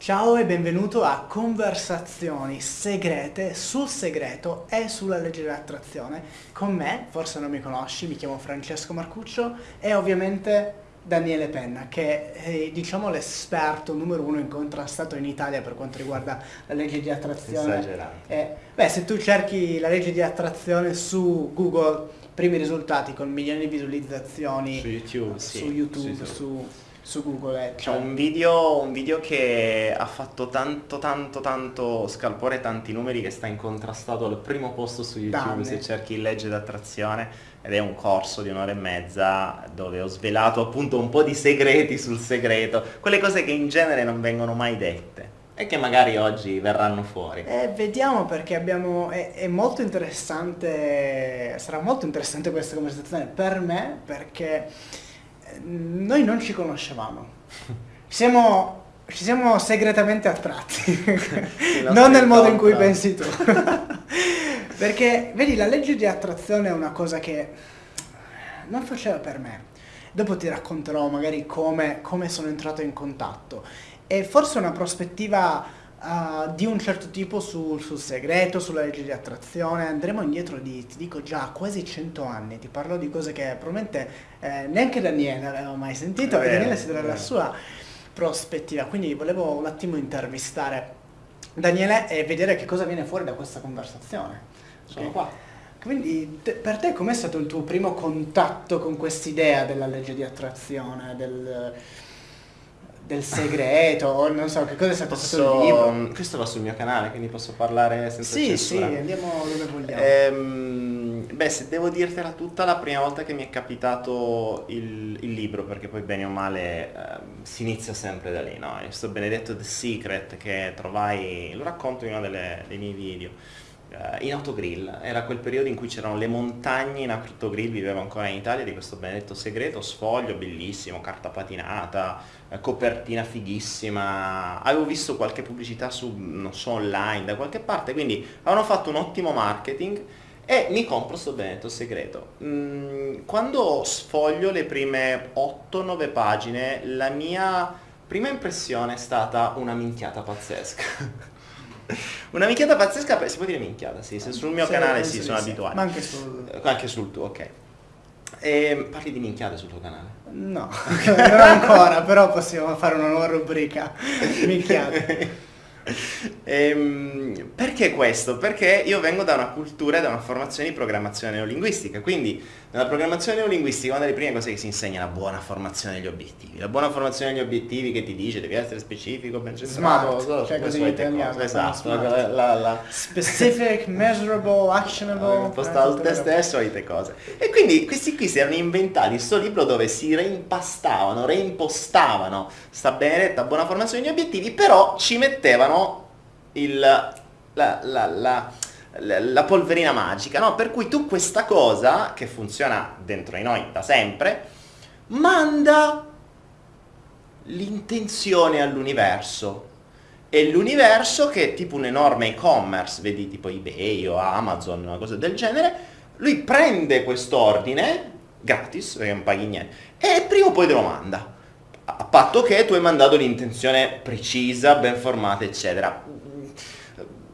Ciao e benvenuto a Conversazioni segrete sul segreto e sulla legge dell'attrazione. Con me, forse non mi conosci, mi chiamo Francesco Marcuccio e ovviamente Daniele Penna, che è diciamo l'esperto numero uno incontrastato in Italia per quanto riguarda la legge di attrazione. Esagerato. E, beh, se tu cerchi la legge di attrazione su Google, primi risultati con milioni di visualizzazioni Su YouTube, su, YouTube, su su, su Google. eh, C'è un video, un video che ha fatto tanto tanto tanto scalpore tanti numeri che sta incontrastato al primo posto su YouTube Danne. se cerchi legge d'attrazione ed è un corso di un'ora e mezza dove ho svelato appunto un po' di segreti sul segreto, quelle cose che in genere non vengono mai dette e che magari oggi verranno fuori. Eh, vediamo perché abbiamo, è, è molto interessante, sarà molto interessante questa conversazione per me perché noi non ci conoscevamo, ci siamo, ci siamo segretamente attratti, non nel modo in cui pensi tu. perché vedi la legge di attrazione è una cosa che non faceva per me. Dopo ti racconterò magari come, come sono entrato in contatto. E forse una prospettiva uh, di un certo tipo sul, sul segreto, sulla legge di attrazione. Andremo indietro di, ti dico già, quasi 100 anni. Ti parlo di cose che probabilmente eh, neanche Daniele aveva mai sentito. È E Daniele si darà la sua prospettiva. Quindi volevo un attimo intervistare Daniele e vedere che cosa viene fuori da questa conversazione. Sono Ok? qua. Quindi te- per te com'è stato il tuo primo contatto con quest'idea della legge di attrazione, del, del segreto, o non so che cosa è stato il libro? Posso, questo va sul mio canale, quindi posso parlare senza Sì, sì, censura. andiamo dove vogliamo. Ehm, beh, se devo dirtela tutta, la prima volta che mi è capitato il, il libro, perché poi bene o male ehm, si inizia sempre da lì, no? Questo benedetto The Secret che trovai, lo racconto in uno delle- dei miei video, eh, in autogrill. Era quel periodo in cui c'erano le montagne in autogrill, vivevo ancora in Italia, di questo benedetto segreto, sfoglio bellissimo, carta patinata, eh, copertina fighissima. Avevo visto qualche pubblicità su, non so, online da qualche parte, quindi avevano fatto un ottimo marketing e mi compro sto benedetto segreto. Mm, quando sfoglio le prime 8-9 pagine, la mia prima impressione è stata una minchiata pazzesca. una minchiata pazzesca, si può dire minchiata, sì, se sul mio Sì, canale sì, sono abituato. Ma anche sul... Eh, Anche sul tuo, ok. E parli di minchiate sul tuo canale? No, non ancora, però possiamo fare una nuova rubrica. Minchiate. Ehm, perché questo? Perché io vengo da una cultura e da una formazione di programmazione neolinguistica, quindi nella programmazione neolinguistica una delle prime cose che si insegna è la buona formazione degli obiettivi. La buona formazione degli obiettivi che ti dice devi essere specifico, ben centrato, Smart, cioè così italiano. Esatto, la, la, la- Specific, measurable, actionable. impostato te stesso, solite cose. E quindi questi qui si erano inventati questo libro dove si reimpastavano, reimpostavano sta benedetta buona formazione degli obiettivi, però ci mettevano il, la, la- la- la- la polverina magica, no? Per cui tu questa cosa, che funziona dentro di noi da sempre, manda l'intenzione all'universo. E l'universo, che è tipo un enorme e-commerce, vedi tipo eBay o Amazon, una cosa del genere, lui prende quest'ordine, gratis, perché non paghi niente, e prima o poi te lo manda. A patto che tu hai mandato l'intenzione precisa, ben formata, eccetera.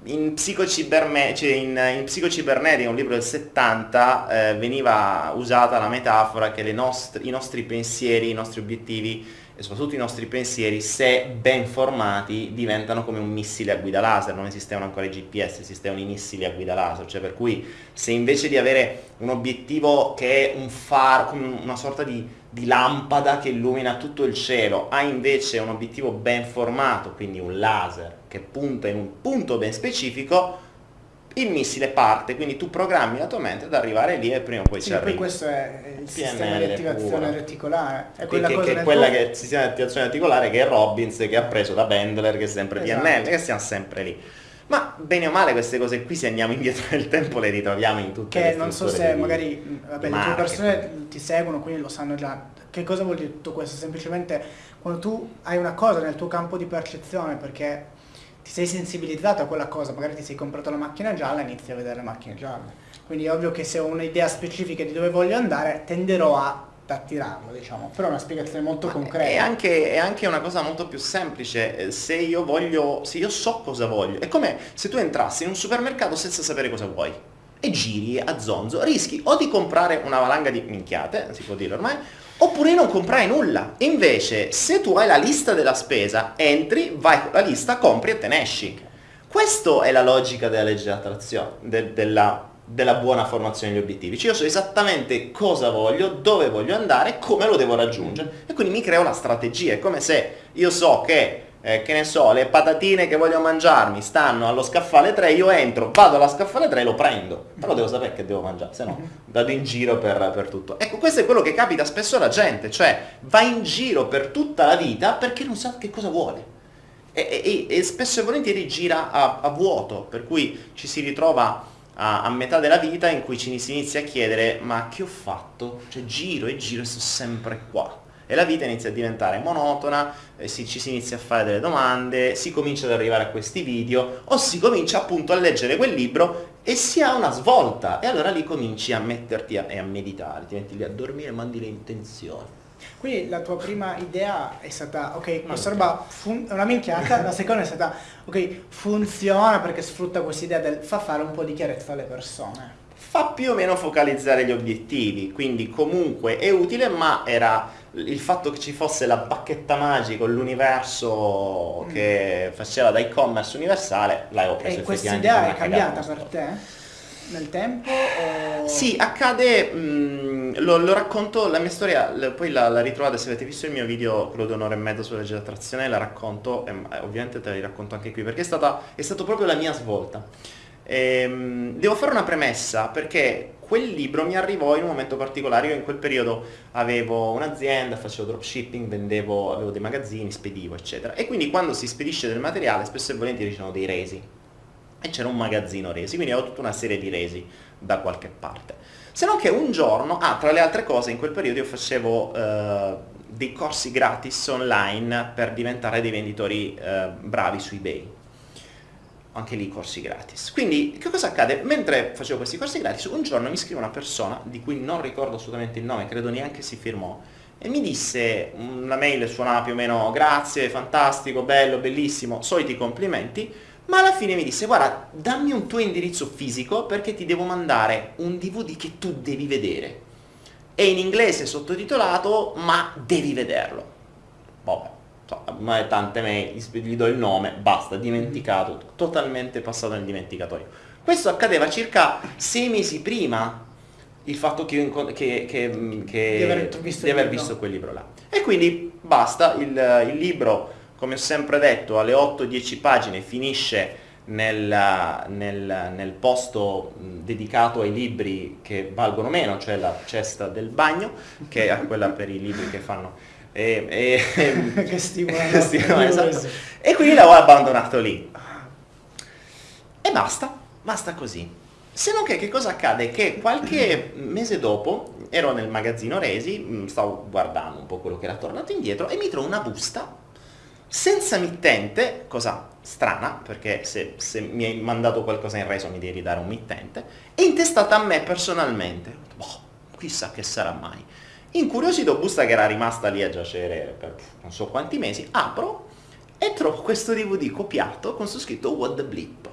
In, psicociberme- cioè in, in Psicocibernetica, un libro del 70, eh, veniva usata la metafora che nostre- i nostri pensieri, i nostri obiettivi e soprattutto i nostri pensieri, se ben formati, diventano come un missile a guida laser, non esistevano ancora i GPS, esistevano i missili a guida laser, cioè per cui se invece di avere un obiettivo che è un faro, una sorta di, di lampada che illumina tutto il cielo, hai invece un obiettivo ben formato, quindi un laser che punta in un punto ben specifico, il missile parte, quindi tu programmi la tua mente ad arrivare lì e prima o poi Sì, ci poi arrivi. questo è il sistema PNL di attivazione puro. reticolare. È quella che- cosa che quella che è il sistema di attivazione articolare che è Robbins che ha preso da Bendler che è sempre Esatto. PNL, che stiamo sempre lì. Ma bene o male queste cose qui se andiamo indietro nel tempo le ritroviamo in tutte le Che non so se di- magari vabbè, le tue persone ti seguono, quindi lo sanno già. Che cosa vuol dire tutto questo? Semplicemente quando tu hai una cosa nel tuo campo di percezione perché ti sei sensibilizzato a quella cosa, magari ti sei comprato la macchina gialla e inizi a vedere le macchine gialle. Quindi è ovvio che se ho un'idea specifica di dove voglio andare, tenderò a attirarlo, diciamo. Però è una spiegazione molto concreta. È anche, è anche una cosa molto più semplice. Eh, se io voglio, se io so cosa voglio, è come se tu entrassi in un supermercato senza sapere cosa vuoi e giri a zonzo, rischi o di comprare una valanga di minchiate, si può dire ormai, oppure non comprare nulla. Invece, se tu hai la lista della spesa, entri, vai con la lista, compri e te ne esci. Questa è la logica della legge dell'attrazione, de- della, della, buona formazione degli obiettivi. Cioè io so esattamente cosa voglio, dove voglio andare, come lo devo raggiungere. E quindi mi creo la strategia. È come se io so che eh, che ne so, le patatine che voglio mangiarmi stanno allo scaffale 3, io entro, vado alla scaffale 3 e lo prendo. Però devo sapere che devo mangiare, se no vado in giro per, per, tutto. Ecco, questo è quello che capita spesso alla gente, cioè va in giro per tutta la vita perché non sa che cosa vuole. E, e, e spesso e volentieri gira a, a, vuoto, per cui ci si ritrova a, a, metà della vita in cui ci si inizia a chiedere ma che ho fatto? Cioè giro e giro e sto sempre qua e la vita inizia a diventare monotona, eh, si, ci si inizia a fare delle domande, si comincia ad arrivare a questi video o si comincia appunto a leggere quel libro e si ha una svolta e allora lì cominci a metterti a, e a meditare, ti metti lì a dormire e mandi le intenzioni. Quindi la tua prima idea è stata, ok, questa roba è una minchiata, la seconda è stata, ok, funziona perché sfrutta questa idea del fa fare un po' di chiarezza alle persone. Fa più o meno focalizzare gli obiettivi, quindi comunque è utile, ma era il fatto che ci fosse la bacchetta magica, l'universo mm. che faceva da e-commerce universale, l'hai preso E questa idea è cambiata per te? Nel tempo? O... Sì, accade, mh, lo, lo, racconto, la mia storia, poi la, la, ritrovate se avete visto il mio video, quello di un'ora e mezza sulla legge dell'attrazione, la racconto, e ovviamente te la racconto anche qui, perché è, stata, è stato proprio la mia svolta. E, ehm, devo fare una premessa perché quel libro mi arrivò in un momento particolare, io in quel periodo avevo un'azienda, facevo dropshipping, vendevo, avevo dei magazzini, spedivo eccetera e quindi quando si spedisce del materiale spesso e volentieri ci sono dei resi e c'era un magazzino resi, quindi avevo tutta una serie di resi da qualche parte. Se non che un giorno, ah tra le altre cose in quel periodo io facevo eh, dei corsi gratis online per diventare dei venditori eh, bravi su eBay anche lì corsi gratis. Quindi che cosa accade? Mentre facevo questi corsi gratis, un giorno mi scrive una persona, di cui non ricordo assolutamente il nome, credo neanche si firmò, e mi disse, una mail suonava più o meno grazie, fantastico, bello, bellissimo, soliti complimenti, ma alla fine mi disse guarda dammi un tuo indirizzo fisico perché ti devo mandare un DVD che tu devi vedere. È in inglese sottotitolato ma devi vederlo. Vabbè, so, ma tante mail, gli do il nome, basta, dimenticato, totalmente passato nel dimenticatoio. Questo accadeva circa sei mesi prima il fatto che, che, che, che di aver, visto, di aver visto, quel libro là. E quindi basta, il, il libro, come ho sempre detto, alle 8-10 pagine finisce nel, nel, nel, posto dedicato ai libri che valgono meno, cioè la cesta del bagno, che è quella per i libri che fanno. E, e, che stimola, stimola esatto. e quindi l'avevo abbandonato lì. E basta basta così. Se non che che cosa accade? Che qualche mese dopo ero nel magazzino Resi stavo guardando un po' quello che era tornato indietro e mi trovo una busta senza mittente cosa strana perché se, se mi hai mandato qualcosa in reso mi devi dare un mittente e intestata a me personalmente boh, chissà che sarà mai Incuriosito, busta che era rimasta lì a giacere per non so quanti mesi, apro e trovo questo DVD copiato con su scritto What the Blip.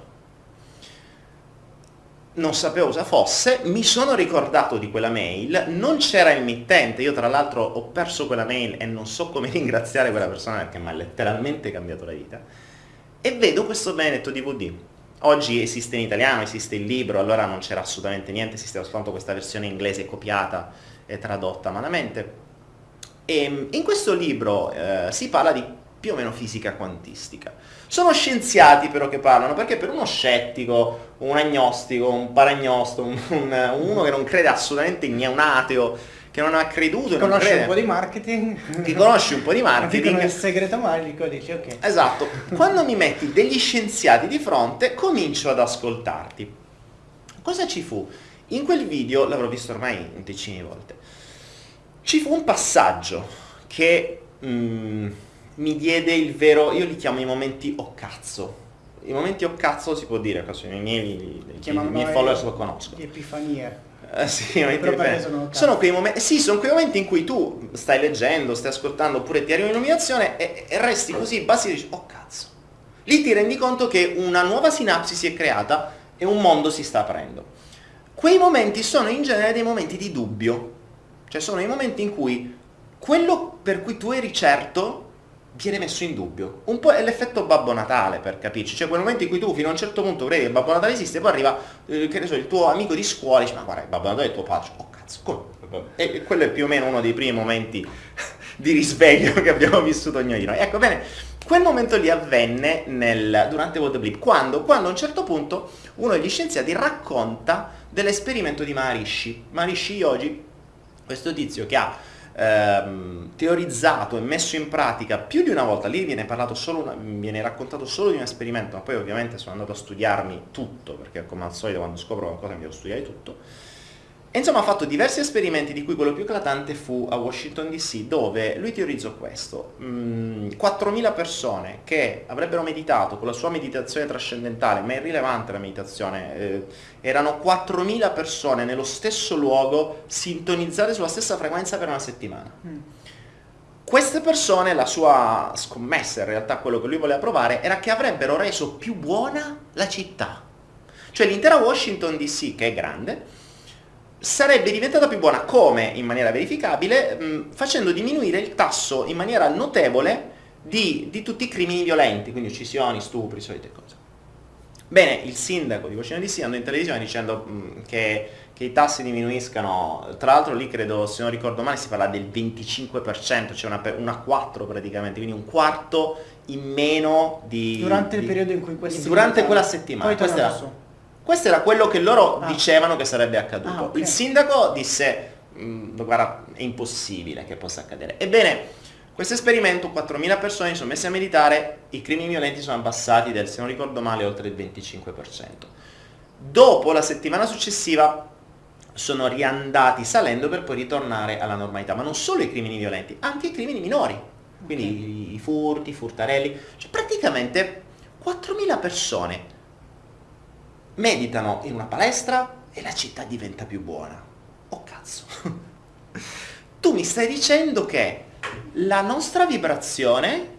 Non sapevo cosa fosse, mi sono ricordato di quella mail, non c'era il mittente, io tra l'altro ho perso quella mail e non so come ringraziare quella persona perché mi ha letteralmente cambiato la vita, e vedo questo benedetto DVD. Oggi esiste in italiano, esiste il libro, allora non c'era assolutamente niente, esisteva soltanto questa versione inglese copiata è tradotta malamente. E in questo libro eh, si parla di più o meno fisica quantistica. Sono scienziati però che parlano, perché per uno scettico, un agnostico, un paragnosto, un, un, uno che non crede assolutamente in un ateo, che non ha creduto, conosce crede, un po' di marketing, che conosce un po' di marketing, il segreto magico, dici ok. Esatto, quando mi metti degli scienziati di fronte, comincio ad ascoltarti. Cosa ci fu? In quel video, l'avrò visto ormai decine di volte, ci fu un passaggio che mm, mi diede il vero, io li chiamo i momenti o cazzo. I momenti o cazzo si può dire, i miei, i miei followers lo conoscono. Epifanie. Eh, sì, sono sono quei momenti, sì, sono quei momenti in cui tu stai leggendo, stai ascoltando, oppure ti arriva un'illuminazione e, e resti così bassi e dici, oh cazzo. Lì ti rendi conto che una nuova sinapsi si è creata e un mondo si sta aprendo. Quei momenti sono in genere dei momenti di dubbio, cioè sono i momenti in cui quello per cui tu eri certo viene messo in dubbio. Un po' è l'effetto Babbo Natale, per capirci. Cioè quel momento in cui tu fino a un certo punto credi che Babbo Natale esiste, poi arriva, eh, che ne so, il tuo amico di scuola e dice, ma guarda, Babbo Natale è tuo padre. Oh cazzo, come? E quello è più o meno uno dei primi momenti di risveglio che abbiamo vissuto ognuno di noi. Ecco, bene, quel momento lì avvenne nel, durante World Blip, quando, quando a un certo punto uno degli scienziati racconta dell'esperimento di Maharishi. Maharishi Yogi, questo tizio che ha ehm, teorizzato e messo in pratica più di una volta, lì viene, una, viene raccontato solo di un esperimento, ma poi ovviamente sono andato a studiarmi tutto, perché come al solito quando scopro qualcosa mi devo studiare tutto, e insomma ha fatto diversi esperimenti, di cui quello più eclatante fu a Washington DC, dove lui teorizzò questo. Mm, 4.000 persone che avrebbero meditato con la sua meditazione trascendentale, ma è irrilevante la meditazione, eh, erano 4.000 persone nello stesso luogo, sintonizzate sulla stessa frequenza per una settimana. Mm. Queste persone, la sua scommessa, in realtà quello che lui voleva provare, era che avrebbero reso più buona la città. Cioè l'intera Washington DC, che è grande, sarebbe diventata più buona come, in maniera verificabile, mh, facendo diminuire il tasso in maniera notevole di, di tutti i crimini violenti, quindi uccisioni, stupri, solite cose. Bene, il sindaco di Washington DC andò in televisione dicendo mh, che, che i tassi diminuiscano, tra l'altro lì credo, se non ricordo male, si parla del 25%, cioè una, una 4 praticamente, quindi un quarto in meno di... Durante il di- periodo in cui questi Durante quella settimana. Poi Questa era-. Questo era quello che loro Ah. dicevano che sarebbe accaduto. Ah, ok. Il sindaco disse, "Mm, guarda, è impossibile che possa accadere. Ebbene, questo esperimento, 4.000 persone si sono messe a meditare, i crimini violenti sono abbassati del, se non ricordo male, oltre il 25%. Dopo, la settimana successiva, sono riandati salendo per poi ritornare alla normalità. Ma non solo i crimini violenti, anche i crimini minori. Quindi i furti, i furtarelli. Cioè praticamente 4.000 persone meditano in una palestra e la città diventa più buona. Oh cazzo. tu mi stai dicendo che la nostra vibrazione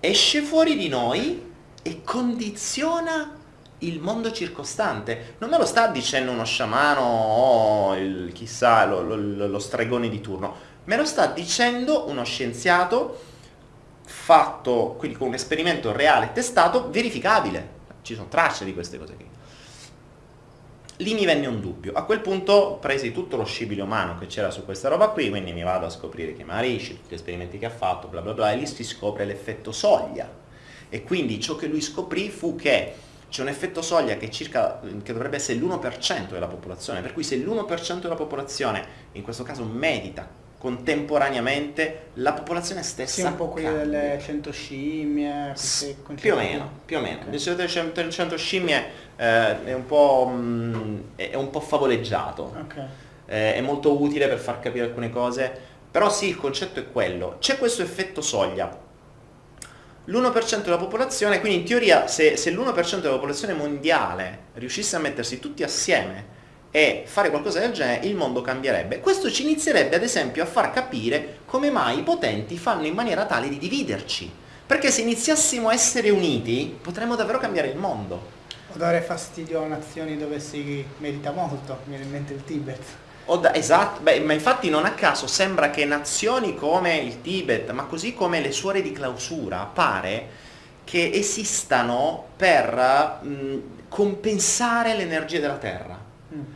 esce fuori di noi e condiziona il mondo circostante. Non me lo sta dicendo uno sciamano o il, chissà lo, lo- lo stregone di turno, me lo sta dicendo uno scienziato fatto quindi con un esperimento reale, testato, verificabile. Ci sono tracce di queste cose qui. Lì mi venne un dubbio. A quel punto presi tutto lo scibile umano che c'era su questa roba qui, quindi mi vado a scoprire che Maharishi, tutti gli esperimenti che ha fatto, bla bla bla, e lì si scopre l'effetto soglia. E quindi ciò che lui scoprì fu che c'è un effetto soglia che, circa, che dovrebbe essere l'1% della popolazione, per cui se l'1% della popolazione, in questo caso medita contemporaneamente, la popolazione stessa Sì, un po' quelli cambia. delle 100 scimmie. Più o meno, più o meno. Ok. Il segreto del cento- del 100 scimmie eh, è, un po', mm, è un po' favoleggiato, Ok. Eh, è molto utile per far capire alcune cose, però sì, il concetto è quello. C'è questo effetto soglia. L'1% della popolazione, quindi in teoria se, se l'1% della popolazione mondiale riuscisse a mettersi tutti assieme e fare qualcosa del genere, il mondo cambierebbe. Questo ci inizierebbe ad esempio a far capire come mai i potenti fanno in maniera tale di dividerci. Perché se iniziassimo a essere uniti potremmo davvero cambiare il mondo. O dare fastidio a nazioni dove si medita molto, mi viene in mente il Tibet. Da- esatto, beh, ma infatti non a caso sembra che nazioni come il Tibet, ma così come le suore di clausura, pare che esistano per mh, compensare l'energia della Terra.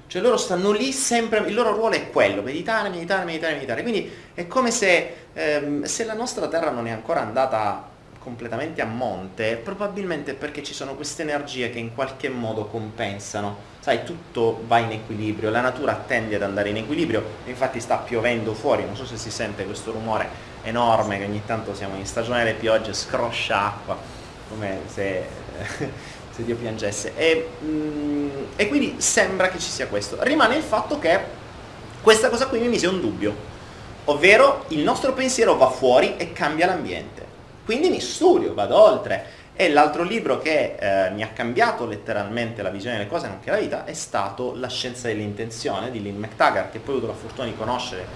Cioè loro stanno lì sempre, il loro ruolo è quello, meditare, meditare, meditare, meditare. Quindi è come se, ehm, se la nostra Terra non è ancora andata completamente a monte, probabilmente perché ci sono queste energie che in qualche modo compensano. Sai, tutto va in equilibrio, la natura tende ad andare in equilibrio, infatti sta piovendo fuori, non so se si sente questo rumore enorme che ogni tanto siamo in stagione delle piogge, scroscia acqua, come se, se Dio piangesse. E, mm, e quindi sembra che ci sia questo. Rimane il fatto che questa cosa qui mi mise un dubbio, ovvero il nostro pensiero va fuori e cambia l'ambiente. Quindi mi studio, vado oltre E l'altro libro che eh, mi ha cambiato letteralmente la visione delle cose, nonché la vita, è stato La scienza dell'intenzione di Lynn McTaggart, che poi ho avuto la fortuna di conoscere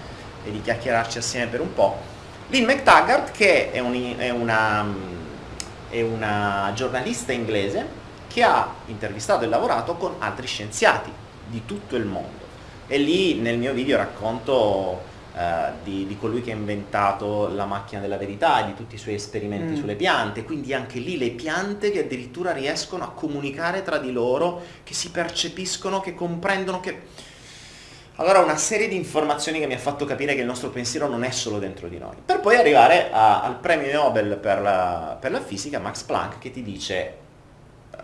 e di chiacchierarci assieme per un po'. Lynn McTaggart, che è, un, è, una, è una giornalista inglese che ha intervistato e lavorato con altri scienziati di tutto il mondo. E lì nel mio video racconto Uh, di, di, colui che ha inventato la macchina della verità e di tutti i suoi esperimenti mm. sulle piante, quindi anche lì le piante che addirittura riescono a comunicare tra di loro, che si percepiscono, che comprendono, che... Allora una serie di informazioni che mi ha fatto capire che il nostro pensiero non è solo dentro di noi. Per poi arrivare a, al premio Nobel per la, per la fisica, Max Planck, che ti dice eh,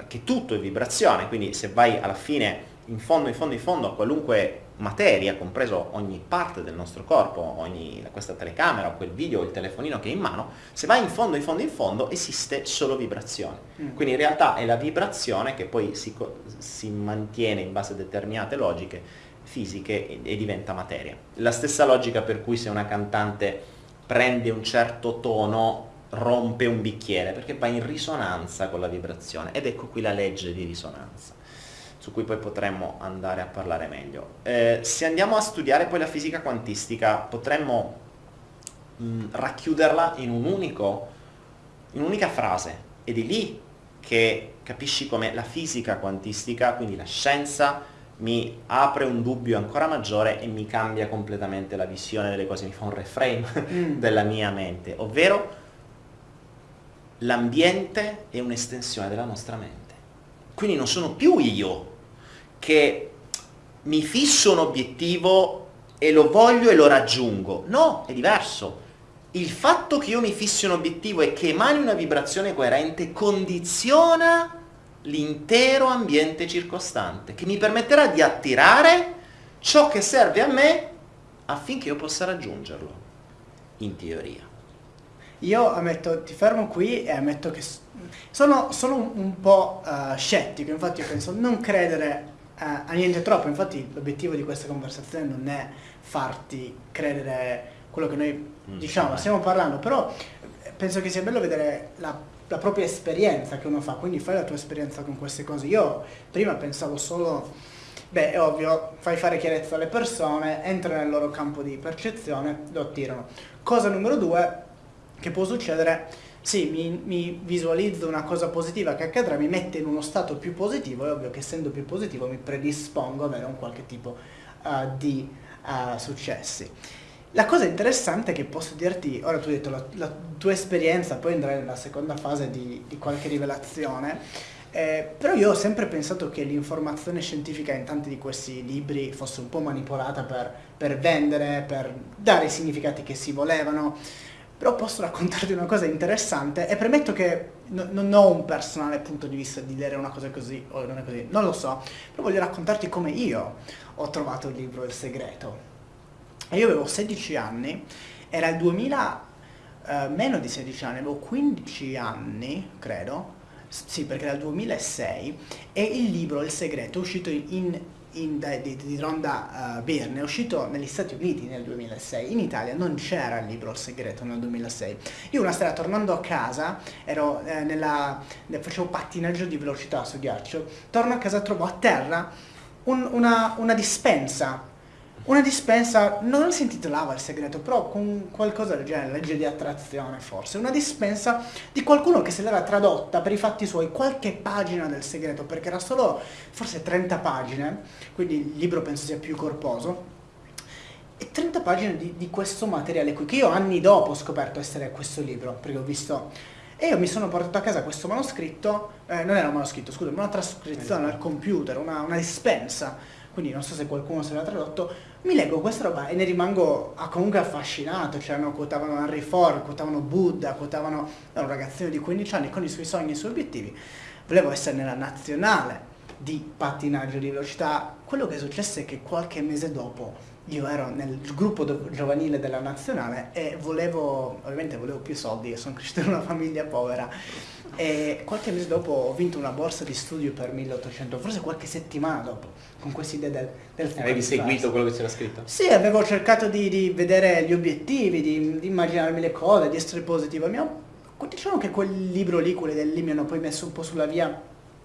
che tutto è vibrazione, quindi se vai alla fine, in fondo, in fondo, in fondo a qualunque materia, compreso ogni parte del nostro corpo, ogni, questa telecamera quel video il telefonino che è in mano, se vai in fondo, in fondo, in fondo, esiste solo vibrazione. Mm. Quindi in realtà è la vibrazione che poi si, si mantiene in base a determinate logiche fisiche e, e diventa materia. La stessa logica per cui se una cantante prende un certo tono rompe un bicchiere perché va in risonanza con la vibrazione ed ecco qui la legge di risonanza su cui poi potremmo andare a parlare meglio. Eh, se andiamo a studiare poi la fisica quantistica potremmo mh, mm, racchiuderla in, un unico, in un'unica frase ed è lì che capisci come la fisica quantistica, quindi la scienza, mi apre un dubbio ancora maggiore e mi cambia completamente la visione delle cose, mi fa un reframe mm. della mia mente, ovvero l'ambiente è un'estensione della nostra mente. Quindi non sono più io che mi fisso un obiettivo e lo voglio e lo raggiungo. No, è diverso. Il fatto che io mi fissi un obiettivo e che emani una vibrazione coerente condiziona l'intero ambiente circostante, che mi permetterà di attirare ciò che serve a me affinché io possa raggiungerlo, in teoria. Io ammetto, ti fermo qui e ammetto che sono, sono un, po' uh, scettico, infatti io penso non credere a, a niente troppo, infatti l'obiettivo di questa conversazione non è farti credere quello che noi mm, diciamo, stiamo parlando, però penso che sia bello vedere la, la, propria esperienza che uno fa, quindi fai la tua esperienza con queste cose. Io prima pensavo solo, beh è ovvio, fai fare chiarezza alle persone, entra nel loro campo di percezione, lo attirano. Cosa numero due, che può succedere sì, mi, mi, visualizzo una cosa positiva che accadrà, mi mette in uno stato più positivo, è ovvio che essendo più positivo mi predispongo ad avere un qualche tipo uh, di uh, successi. La cosa interessante che posso dirti, ora tu hai detto la, la tua esperienza, poi andrai nella seconda fase di, di qualche rivelazione, eh, però io ho sempre pensato che l'informazione scientifica in tanti di questi libri fosse un po' manipolata per, per vendere, per dare i significati che si volevano però posso raccontarti una cosa interessante e premetto che no, non ho un personale punto di vista di dire una cosa così o non è così, non lo so, però voglio raccontarti come io ho trovato il libro Il segreto. E io avevo 16 anni, era il 2000, eh, meno di 16 anni, avevo 15 anni, credo, sì perché era il 2006, e il libro Il segreto è uscito in in, di, di, Ronda uh, Byrne è uscito negli Stati Uniti nel 2006, in Italia non c'era il libro Il segreto nel 2006. Io una sera tornando a casa, ero, eh, nella, facevo pattinaggio di velocità su ghiaccio, torno a casa e trovo a terra un, una, una dispensa una dispensa, non si intitolava il segreto, però con qualcosa del genere, legge di attrazione forse, una dispensa di qualcuno che se l'era tradotta per i fatti suoi qualche pagina del segreto, perché era solo forse 30 pagine, quindi il libro penso sia più corposo, e 30 pagine di, di questo materiale qui, che io anni dopo ho scoperto essere questo libro, perché ho visto e io mi sono portato a casa questo manoscritto, eh, non era un manoscritto, scusa, una trascrizione al computer, una, una dispensa, quindi non so se qualcuno se l'ha tradotto, mi leggo questa roba e ne rimango comunque affascinato, cioè no, quotavano Henry Ford, quotavano Buddha, quotavano un ragazzino di 15 anni con i suoi sogni e i suoi obiettivi. Volevo essere nella nazionale di pattinaggio di velocità. Quello che è successo è che qualche mese dopo io ero nel gruppo giovanile della nazionale e volevo, ovviamente volevo più soldi e sono cresciuto in una famiglia povera e qualche mese dopo ho vinto una borsa di studio per 1800, forse qualche settimana dopo, con questa idea del, del. Avevi seguito quello che c'era scritto? Sì, avevo cercato di, di vedere gli obiettivi, di, di, immaginarmi le cose, di essere positivo. Mi ha diciamo che quel libro lì, quelli del lì mi hanno poi messo un po' sulla via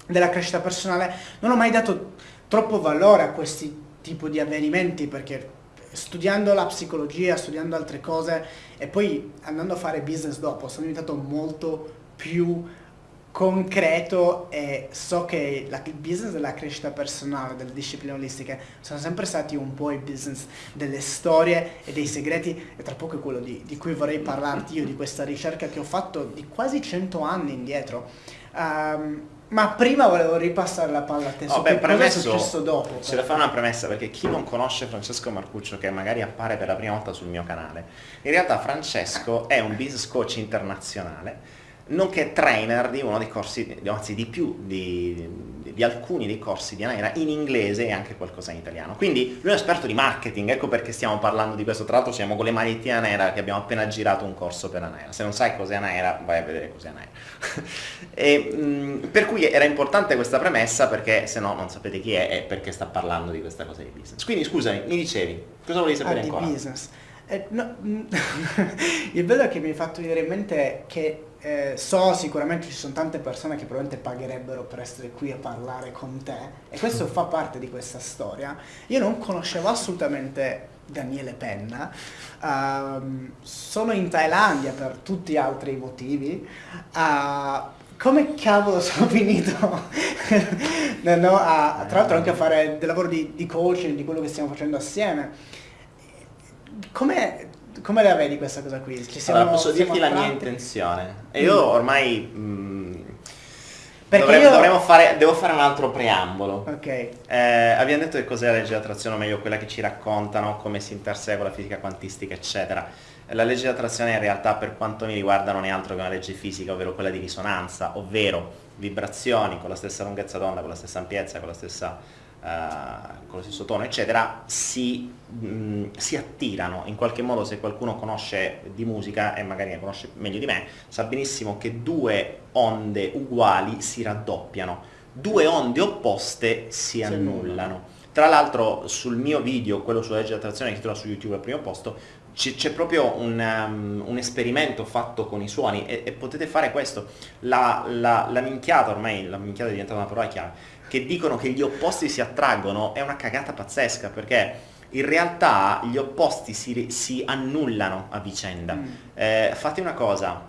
della crescita personale, non ho mai dato troppo valore a questi tipi di avvenimenti perché studiando la psicologia, studiando altre cose e poi andando a fare business dopo, sono diventato molto più concreto e so che la, il business della crescita personale, delle discipline olistiche, sono sempre stati un po' i business delle storie e dei segreti e tra poco è quello di, di cui vorrei parlarti io, di questa ricerca che ho fatto di quasi 100 anni indietro. Um, ma prima volevo ripassare la palla a te oh, beh, premesso, cosa è successo dopo. C'è da fare una premessa perché chi non conosce Francesco Marcuccio che magari appare per la prima volta sul mio canale, in realtà Francesco è un business coach internazionale nonché trainer di uno dei corsi, anzi di più, di, di, alcuni dei corsi di Anaera in inglese e anche qualcosa in italiano. Quindi lui è un esperto di marketing, ecco perché stiamo parlando di questo. Tra l'altro siamo con le magliettine Anaera che abbiamo appena girato un corso per Anaera. Se non sai cos'è Anaera, vai a vedere cos'è Anaera. e, mh, per cui era importante questa premessa perché se no non sapete chi è e perché sta parlando di questa cosa di business. Quindi scusami, mi dicevi, cosa volevi sapere ah, ancora? Di business. Eh, no, il bello è che mi hai fatto venire in mente che eh, so sicuramente ci sono tante persone che probabilmente pagherebbero per essere qui a parlare con te e questo fa parte di questa storia. Io non conoscevo assolutamente Daniele Penna, uh, sono in Thailandia per tutti gli altri motivi. Uh, come cavolo sono finito no, no, a, tra l'altro anche a fare del lavoro di, di coaching, di quello che stiamo facendo assieme? Come come la vedi questa cosa qui? Ci siamo, allora, posso dirti la mia intenzione. E io mm. ormai mh, mm, dovremmo, io... dovremmo fare, devo fare un altro preambolo. Ok. Eh, abbiamo detto che cos'è la legge dell'attrazione, o meglio quella che ci raccontano, come si intersegue la fisica quantistica, eccetera. La legge dell'attrazione in realtà per quanto mi riguarda non è altro che una legge fisica, ovvero quella di risonanza, ovvero vibrazioni con la stessa lunghezza d'onda, con la stessa ampiezza, con la stessa con lo stesso tono, eccetera, si, mh, mm, si, attirano. In qualche modo se qualcuno conosce di musica e magari ne conosce meglio di me, sa benissimo che due onde uguali si raddoppiano, due onde opposte si annullano. Tra l'altro sul mio video, quello sulla legge dell'attrazione che si trova su YouTube al primo posto, c'è proprio un, um, un, esperimento fatto con i suoni e, e potete fare questo. La, la, la minchiata, ormai la minchiata è diventata una parola chiave, che dicono che gli opposti si attraggono è una cagata pazzesca perché in realtà gli opposti si, si annullano a vicenda. Mm. Eh, fate una cosa,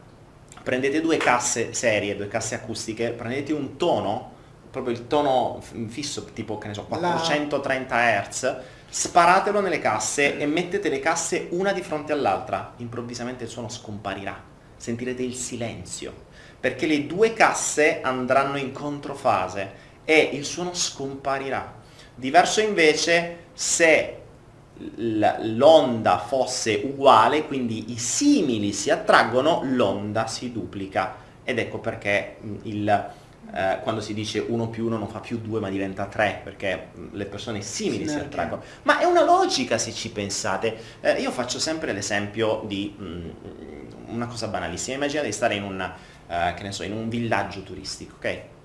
prendete due casse serie, due casse acustiche, prendete un tono, proprio il tono fisso, tipo che ne so, 430 La... Hz, sparatelo nelle casse e mettete le casse una di fronte all'altra, improvvisamente il suono scomparirà, sentirete il silenzio, perché le due casse andranno in controfase e il suono scomparirà. Diverso invece se l'onda fosse uguale, quindi i simili si attraggono, l'onda si duplica. Ed ecco perché il, eh, quando si dice 1 più 1 non fa più 2 ma diventa 3, perché le persone simili Sinergia. si attraggono. Ma è una logica se ci pensate. Eh, io faccio sempre l'esempio di mh, mm, una cosa banalissima. Immaginate di stare in, una, uh, so, in un villaggio turistico, ok?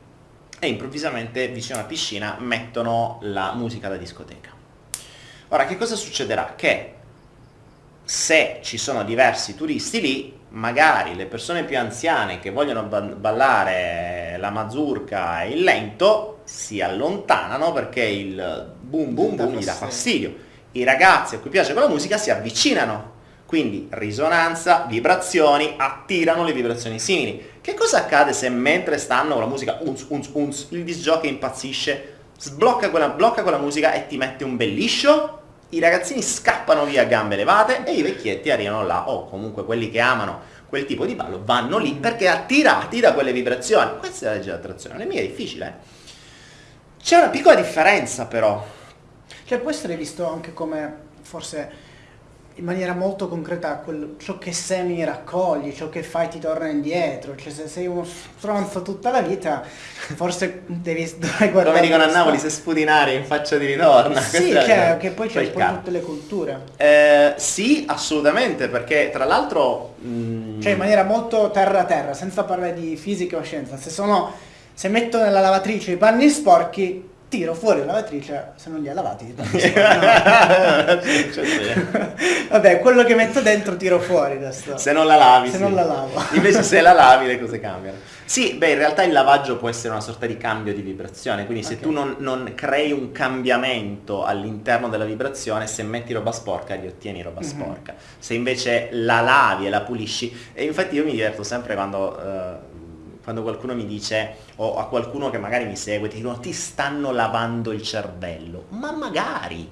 E improvvisamente vicino alla piscina mettono la musica da discoteca. Ora che cosa succederà? Che se ci sono diversi turisti lì, magari le persone più anziane che vogliono ballare la mazurka e il lento si allontanano perché il boom boom boom gli dà fastidio. I ragazzi a cui piace quella musica si avvicinano quindi risonanza, vibrazioni, attirano le vibrazioni simili. Che cosa accade se mentre stanno con la musica unz unz unz il disc impazzisce, sblocca quella, blocca quella musica e ti mette un belliscio? I ragazzini scappano via a gambe levate e i vecchietti arrivano là, o comunque quelli che amano quel tipo di ballo vanno lì perché attirati da quelle vibrazioni. Questa è la legge dell'attrazione, non è mica difficile. Eh? C'è una piccola differenza però. Cioè può essere visto anche come forse in maniera molto concreta quello, ciò che semi raccogli, ciò che fai ti torna indietro, cioè se sei uno stronzo tutta la vita forse devi dovrai guardare... Come dicono a Napoli, se sputi in faccia di ritorno. Sì, cioè, che poi c'è poi tutte le culture. Eh, sì, assolutamente, perché tra l'altro... Mm... Cioè in maniera molto terra-terra, senza parlare di fisica o scienza, se sono... Se metto nella lavatrice i panni sporchi, tiro fuori la lavatrice, se non li ha lavati. non so. Cioè, Vabbè, quello che metto dentro tiro fuori adesso. Se non la lavi, Se sì. non la lavo. Invece se la lavi le cose cambiano. Sì, beh, in realtà il lavaggio può essere una sorta di cambio di vibrazione, quindi se Ok. tu non, non crei un cambiamento all'interno della vibrazione, se metti roba sporca li ottieni roba Mhm. sporca. Se invece la lavi e la pulisci, e infatti io mi diverto sempre quando... eh, quando qualcuno mi dice, o a qualcuno che magari mi segue, ti dicono ti stanno lavando il cervello. Ma magari,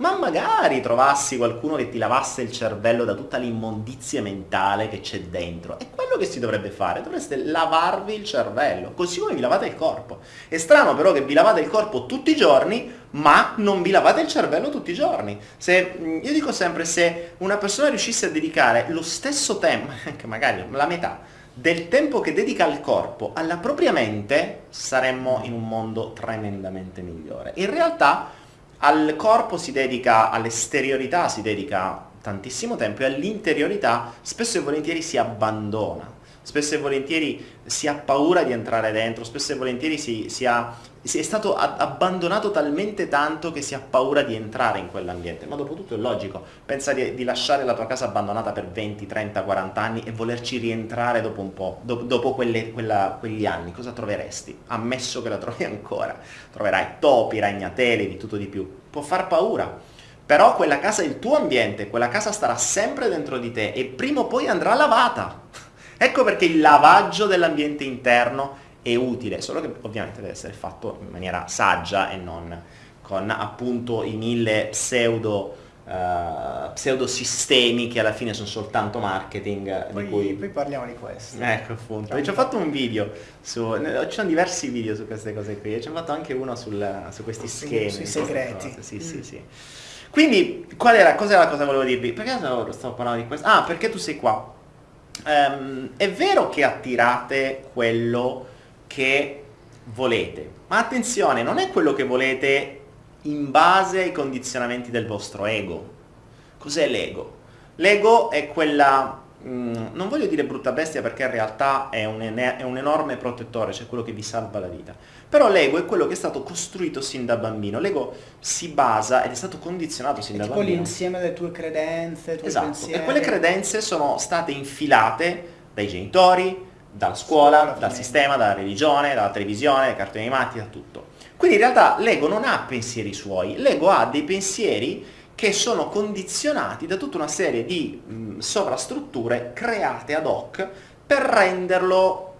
ma magari trovassi qualcuno che ti lavasse il cervello da tutta l'immondizia mentale che c'è dentro. È quello che si dovrebbe fare, dovreste lavarvi il cervello, così come vi lavate il corpo. È strano però che vi lavate il corpo tutti i giorni, ma non vi lavate il cervello tutti i giorni. Se, io dico sempre, se una persona riuscisse a dedicare lo stesso tempo, anche magari la metà, del tempo che dedica al corpo alla propria mente, saremmo in un mondo tremendamente migliore. In realtà al corpo si dedica, all'esteriorità si dedica tantissimo tempo e all'interiorità spesso e volentieri si abbandona. Spesso e volentieri si ha paura di entrare dentro, spesso e volentieri si, si ha- si è stato abbandonato talmente tanto che si ha paura di entrare in quell'ambiente. Ma dopo tutto è logico, pensa di, di lasciare la tua casa abbandonata per 20, 30, 40 anni e volerci rientrare dopo un po', do- dopo quelle- quella- quegli anni, cosa troveresti? Ammesso che la trovi ancora, troverai topi, ragnatele, di tutto di più. Può far paura, però quella casa è il tuo ambiente, quella casa starà sempre dentro di te e prima o poi andrà lavata. Ecco perché il lavaggio dell'ambiente interno è utile, solo che ovviamente deve essere fatto in maniera saggia e non con appunto i mille pseudo, eh, pseudosistemi che alla fine sono soltanto marketing Poi, di cui poi parliamo di questo. Ecco appunto, ci ho fatto un video, su, ci sono diversi video su queste cose qui, e ci ho fatto anche uno sul- su questi schemi. sui segreti. Sì, Mm. sì, sì. Quindi, qual era, cos'era la cosa che volevo dirvi? Perché stavo, stavo parlando di questo? Ah, perché tu sei qua. Ehm, è vero che attirate quello che volete, ma attenzione, non è quello che volete in base ai condizionamenti del vostro ego. Cos'è l'ego? L'ego è quella, non voglio dire brutta bestia perché in realtà è un, è un enorme protettore, cioè quello che vi salva la vita. Però l'ego è quello che è stato costruito sin da bambino. L'ego si basa ed è stato condizionato sin È da tipo bambino. l'insieme delle tue credenze, tuoi Esatto, pensieri. e quelle credenze sono state infilate dai genitori, dalla scuola, Scuola, dal sistema, dalla religione, dalla televisione, dai cartoni animati, da tutto. Quindi in realtà l'ego non ha pensieri suoi, l'ego ha dei pensieri che sono condizionati da tutta una serie di mh, sovrastrutture create ad hoc per renderlo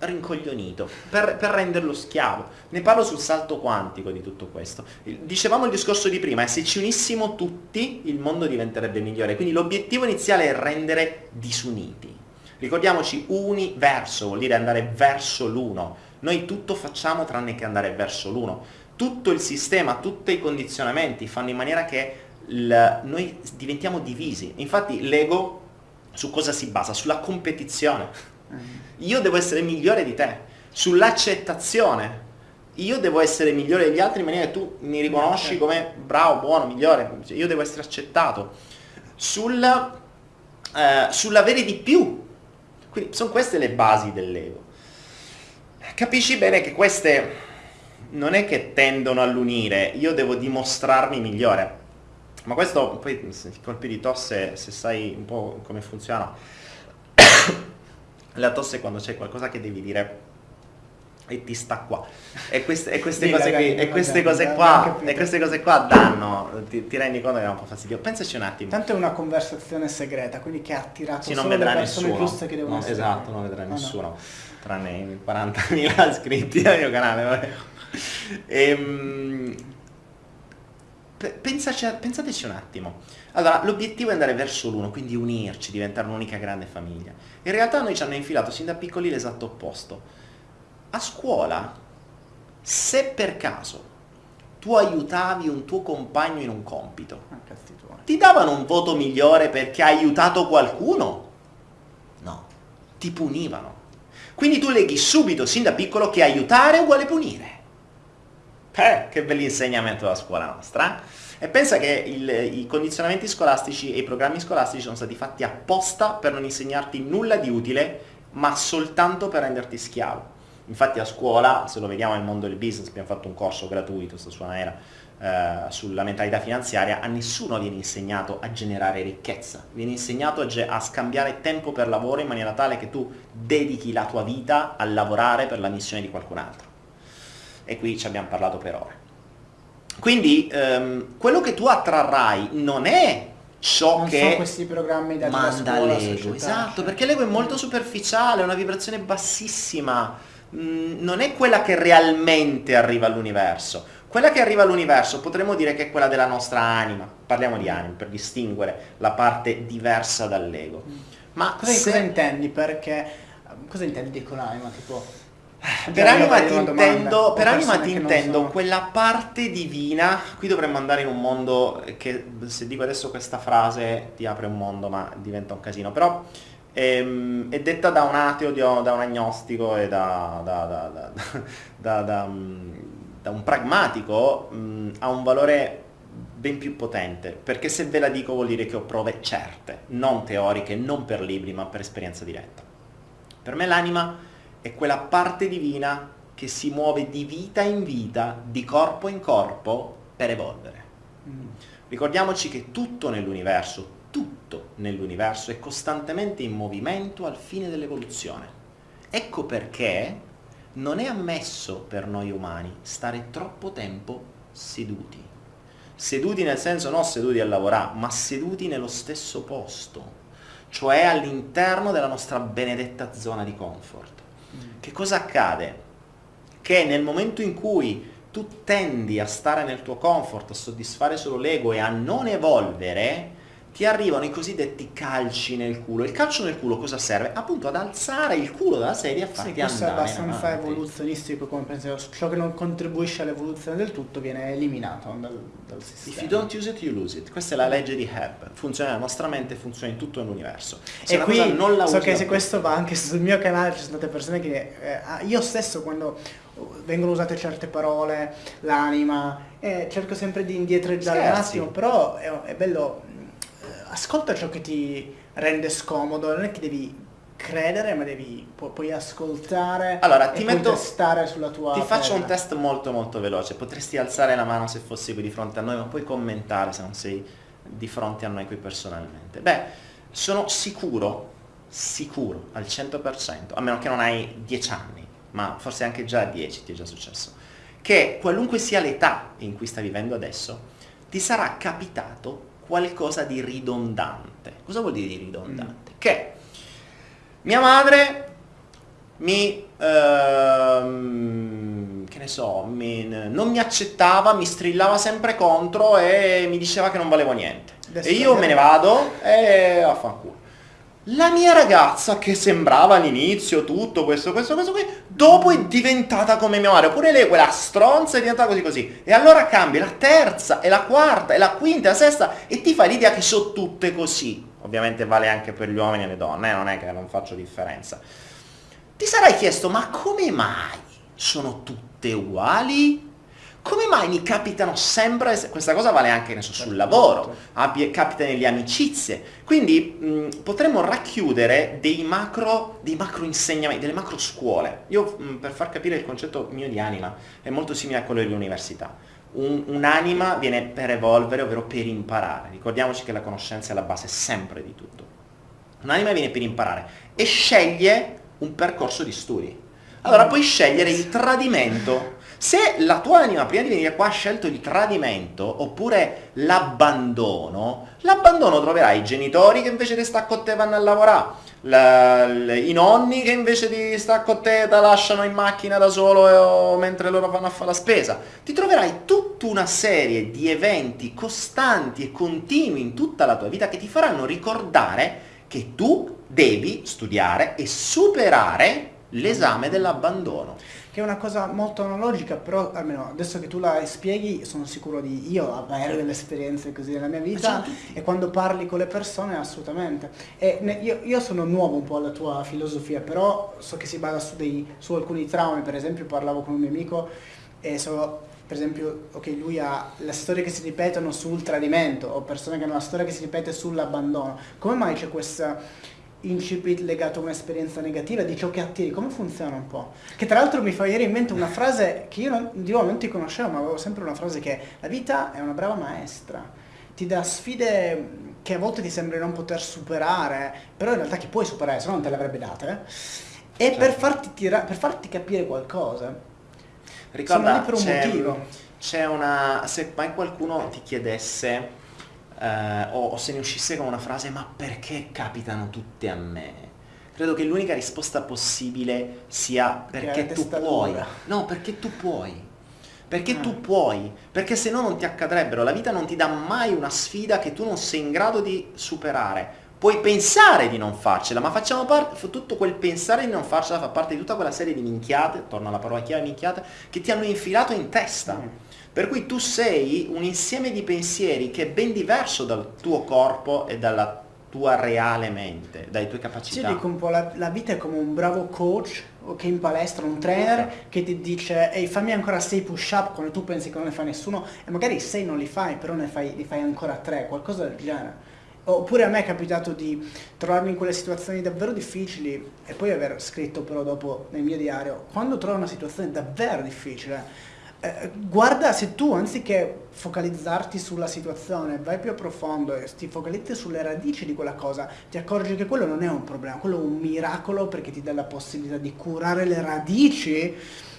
rincoglionito, per, per renderlo schiavo. Ne parlo sul salto quantico di tutto questo. Dicevamo il discorso di prima, e se ci unissimo tutti il mondo diventerebbe migliore, quindi l'obiettivo iniziale è rendere disuniti. Ricordiamoci, uni verso vuol dire andare verso l'uno. Noi tutto facciamo tranne che andare verso l'uno. Tutto il sistema, tutti i condizionamenti fanno in maniera che il- noi diventiamo divisi. Infatti l'ego su cosa si basa? Sulla competizione. Mm. Io devo essere migliore di te, sull'accettazione. Io devo essere migliore degli altri in maniera che tu mi riconosci Certo. come bravo, buono, migliore. Io devo essere accettato. Sul, eh, sull'avere di più. Quindi sono queste le basi dell'ego. Capisci bene che queste non è che tendono all'unire, io devo dimostrarmi migliore. Ma questo, poi, se- i colpi di tosse, se sai un po' come funziona, la tosse è quando c'è qualcosa che devi dire e ti sta qua. E queste, e queste cose qui, e queste cose qua, e queste cose qua danno, ti, ti rendi conto che è un po' fastidio. Pensaci un attimo. Tanto è una conversazione segreta, quindi che ha attirato Sì, non solo le persone nessuno. giuste che devono No, essere. esatto, non vedrà No, no. nessuno. Tranne i 40.000 iscritti al mio canale. Vabbè. Pe- pensaci pensateci un attimo. Allora, l'obiettivo è andare verso l'uno, quindi unirci, diventare un'unica grande famiglia. In realtà noi ci hanno infilato sin da piccoli l'esatto opposto. A scuola, se per caso tu aiutavi un tuo compagno in un compito, Ah, ti davano un voto migliore perché hai aiutato qualcuno? No, ti punivano. Quindi tu leghi subito, sin da piccolo, che aiutare è uguale punire. Eh, che bell'insegnamento della scuola nostra. E pensa che il- i condizionamenti scolastici e i programmi scolastici sono stati fatti apposta per non insegnarti nulla di utile, ma soltanto per renderti schiavo. Infatti a scuola, se lo vediamo nel mondo del business, abbiamo fatto un corso gratuito, sta su Anaera, eh, sulla mentalità finanziaria, a nessuno viene insegnato a generare ricchezza, viene insegnato a, a, scambiare tempo per lavoro in maniera tale che tu dedichi la tua vita a lavorare per la missione di qualcun altro. E qui ci abbiamo parlato per ore. Quindi ehm, quello che tu attrarrai non è ciò non che sono questi programmi da manda scuola, l'ego, esatto, perché l'ego è molto superficiale, è una vibrazione bassissima, mm, non è quella che realmente arriva all'universo. Quella che arriva all'universo potremmo dire che è quella della nostra anima, parliamo di anima per distinguere la parte diversa dall'ego. Ma Cosa, se- cosa intendi? Perché cosa intendi con anima? Tipo per anima ti intendo, per anima ti intendo quella parte divina, qui dovremmo andare in un mondo che se dico adesso questa frase ti apre un mondo ma diventa un casino, però ehm, è detta da un ateo, da un agnostico e da, da- da- da- mm, un pragmatico, mm, ha un valore ben più potente, perché se ve la dico vuol dire che ho prove certe, non teoriche, non per libri, ma per esperienza diretta. Per me l'anima è quella parte divina che si muove di vita in vita, di corpo in corpo, per evolvere. Mm. Ricordiamoci che tutto nell'universo, tutto nell'universo è costantemente in movimento al fine dell'evoluzione. Ecco perché non è ammesso per noi umani stare troppo tempo seduti. Seduti nel senso non seduti a lavorare, ma seduti nello stesso posto, cioè all'interno della nostra benedetta zona di comfort. Che cosa accade? Che nel momento in cui tu tendi a stare nel tuo comfort, a soddisfare solo l'ego e a non evolvere, ti arrivano i cosiddetti calci nel culo. Il calcio nel culo cosa serve? Appunto ad alzare il culo dalla sedia e a Sì, farti questo è abbastanza avanti. evoluzionistico come pensiero. Ciò che non contribuisce all'evoluzione del tutto viene eliminato dal, dal If sistema. you don't use it, you lose it. Questa è la legge di Hebb. Funziona nella nostra mente, funziona in tutto l'universo. Se E qui non la so che se questo va anche sul mio canale, ci sono state persone che eh, ah, io stesso quando vengono usate certe parole, l'anima, eh, cerco sempre di indietreggiare un attimo, però è, è bello, ascolta ciò che ti rende scomodo, non è che devi credere, ma devi pu- puoi ascoltare Allora, e ti metto- testare sulla tua Ti faccio un pelle. test molto molto veloce. Potresti alzare la mano se fossi qui di fronte a noi, ma puoi commentare se non sei di fronte a noi qui personalmente. Beh, sono sicuro, sicuro al 100%, a meno che non hai 10 anni, ma forse anche già a 10 ti è già successo, che qualunque sia l'età in cui stai vivendo adesso, ti sarà capitato qualcosa di ridondante. Cosa vuol dire di ridondante? Che mia madre mi, ehm, che ne so, mi- non mi accettava, mi strillava sempre contro e mi diceva che non valevo niente. Adesso e io me ne vado e affanculo. La mia ragazza, che sembrava all'inizio tutto questo, questo, questo qui, dopo è diventata come mia madre. Oppure lei, quella stronza, è diventata così così. E allora cambia la terza, e la quarta, e la quinta, e la sesta, e ti fai l'idea che sono tutte così. Ovviamente vale anche per gli uomini e le donne, eh, non è che non faccio differenza. Ti sarai chiesto, ma come mai sono tutte uguali? Come mai mi capitano sempre, questa cosa vale anche so, sul lavoro, abbia- capita nelle amicizie, quindi mh, potremmo racchiudere dei macro, dei macro insegnamenti, delle macro scuole. Io mh, per far capire il concetto mio di anima è molto simile a quello dell'università. Un- un'anima viene per evolvere, ovvero per imparare. Ricordiamoci che la conoscenza è la base sempre di tutto. Un'anima viene per imparare e sceglie un percorso di studi. Allora puoi scegliere il tradimento. Se la tua anima prima di venire qua ha scelto il tradimento oppure l'abbandono, l'abbandono troverai i genitori che invece di stare con te vanno a lavorare, la- l- i nonni che invece di stare con te ti lasciano in macchina da solo o mentre loro vanno a fare la spesa. Ti troverai tutta una serie di eventi costanti e continui in tutta la tua vita che ti faranno ricordare che tu devi studiare e superare l'esame dell'abbandono. Che è una cosa molto analogica, però almeno adesso che tu la spieghi sono sicuro di io avere delle esperienze così nella mia vita tutti. e quando parli con le persone assolutamente. E ne- io, io sono nuovo un po' alla tua filosofia, però so che si basa su, dei, su alcuni traumi, per esempio parlavo con un mio amico e so per esempio, ok, lui ha le storie che si ripetono sul tradimento o persone che hanno la storia che si ripete sull'abbandono. Come mai c'è questa incipit legato a un'esperienza negativa, di ciò che attiri, come funziona un po'? Che tra l'altro mi fa venire in mente una frase che io non, di nuovo non ti conoscevo, ma avevo sempre una frase che la vita è una brava maestra, ti dà sfide che a volte ti sembri non poter superare, però in realtà che puoi superare, se no non te le avrebbe date, e certo. per, farti tira- per farti capire qualcosa. Ricorda, Sono lì per un motivo. C'è una... se mai qualcuno ti chiedesse eh, o, o se ne uscisse con una frase ma perché capitano tutte a me? Credo che l'unica risposta possibile sia perché tu puoi. No, perché tu puoi. Perché ah. tu puoi, perché se no non ti accadrebbero. La vita non ti dà mai una sfida che tu non sei in grado di superare. Puoi pensare di non farcela, ma facciamo parte, tutto quel pensare di non farcela fa parte di tutta quella serie di minchiate, torno alla parola chiave minchiate, che ti hanno infilato in testa. Mm. Per cui tu sei un insieme di pensieri che è ben diverso dal tuo corpo e dalla tua reale mente, dalle tue capacità. Sì, dico un po', la, la vita è come un bravo coach che in palestra, un trainer che ti dice ehi fammi ancora 6 push up quando tu pensi che non ne fa nessuno e magari 6 non li fai, però ne fai, li fai ancora 3, qualcosa del genere. Oppure a me è capitato di trovarmi in quelle situazioni davvero difficili e poi aver scritto però dopo nel mio diario, quando trovo una situazione davvero difficile, eh, guarda se tu anziché focalizzarti sulla situazione vai più a profondo e ti focalizzi sulle radici di quella cosa ti accorgi che quello non è un problema quello è un miracolo perché ti dà la possibilità di curare le radici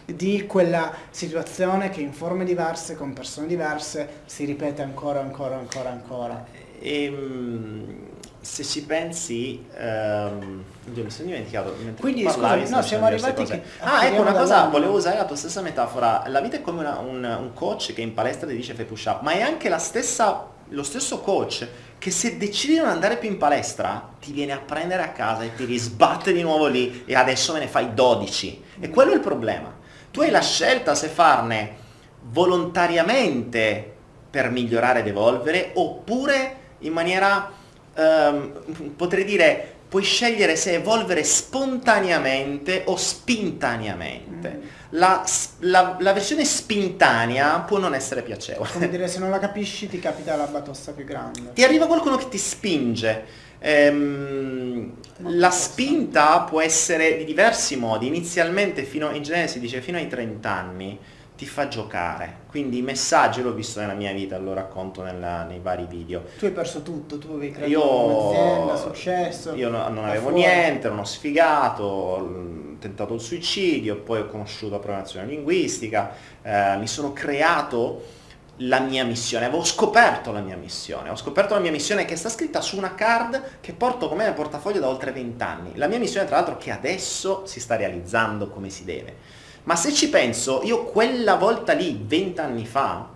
di quella situazione che in forme diverse con persone diverse si ripete ancora ancora ancora ancora. E, ehm, se ci pensi, um, mi sono dimenticato. Quindi parlavi, scusa, no, siamo arrivati che... Ah, ecco una cosa, volevo usare la tua stessa metafora. La vita è come una, un, un, coach che in palestra ti dice fai push up, ma è anche la stessa, lo stesso coach che se decidi di non andare più in palestra ti viene a prendere a casa e ti risbatte di nuovo lì e adesso me ne fai 12. E quello è il problema. Tu hai la scelta se farne volontariamente per migliorare ed evolvere oppure in maniera um, potrei dire, puoi scegliere se evolvere spontaneamente o spintaneamente. Mm. La, la, la, versione spintanea può non essere piacevole. Come dire, se non la capisci ti capita la batosta più grande. Ti arriva qualcuno che ti spinge. Ehm, la spinta può essere di diversi modi. Inizialmente, fino, in genere si dice fino ai 30 anni, ti fa giocare. Quindi i messaggi l'ho visto nella mia vita, lo racconto nella, nei vari video. Tu hai perso tutto, tu avevi creato io, un'azienda, successo. Io no, non avevo fuori. niente, non ho sfigato, ho tentato il suicidio, poi ho conosciuto la programmazione linguistica, eh, mi sono creato la mia missione, avevo scoperto la mia missione, ho scoperto la mia missione che sta scritta su una card che porto con me nel portafoglio da oltre 20 anni. La mia missione tra l'altro che adesso si sta realizzando come si deve ma se ci penso, io quella volta lì, vent'anni fa,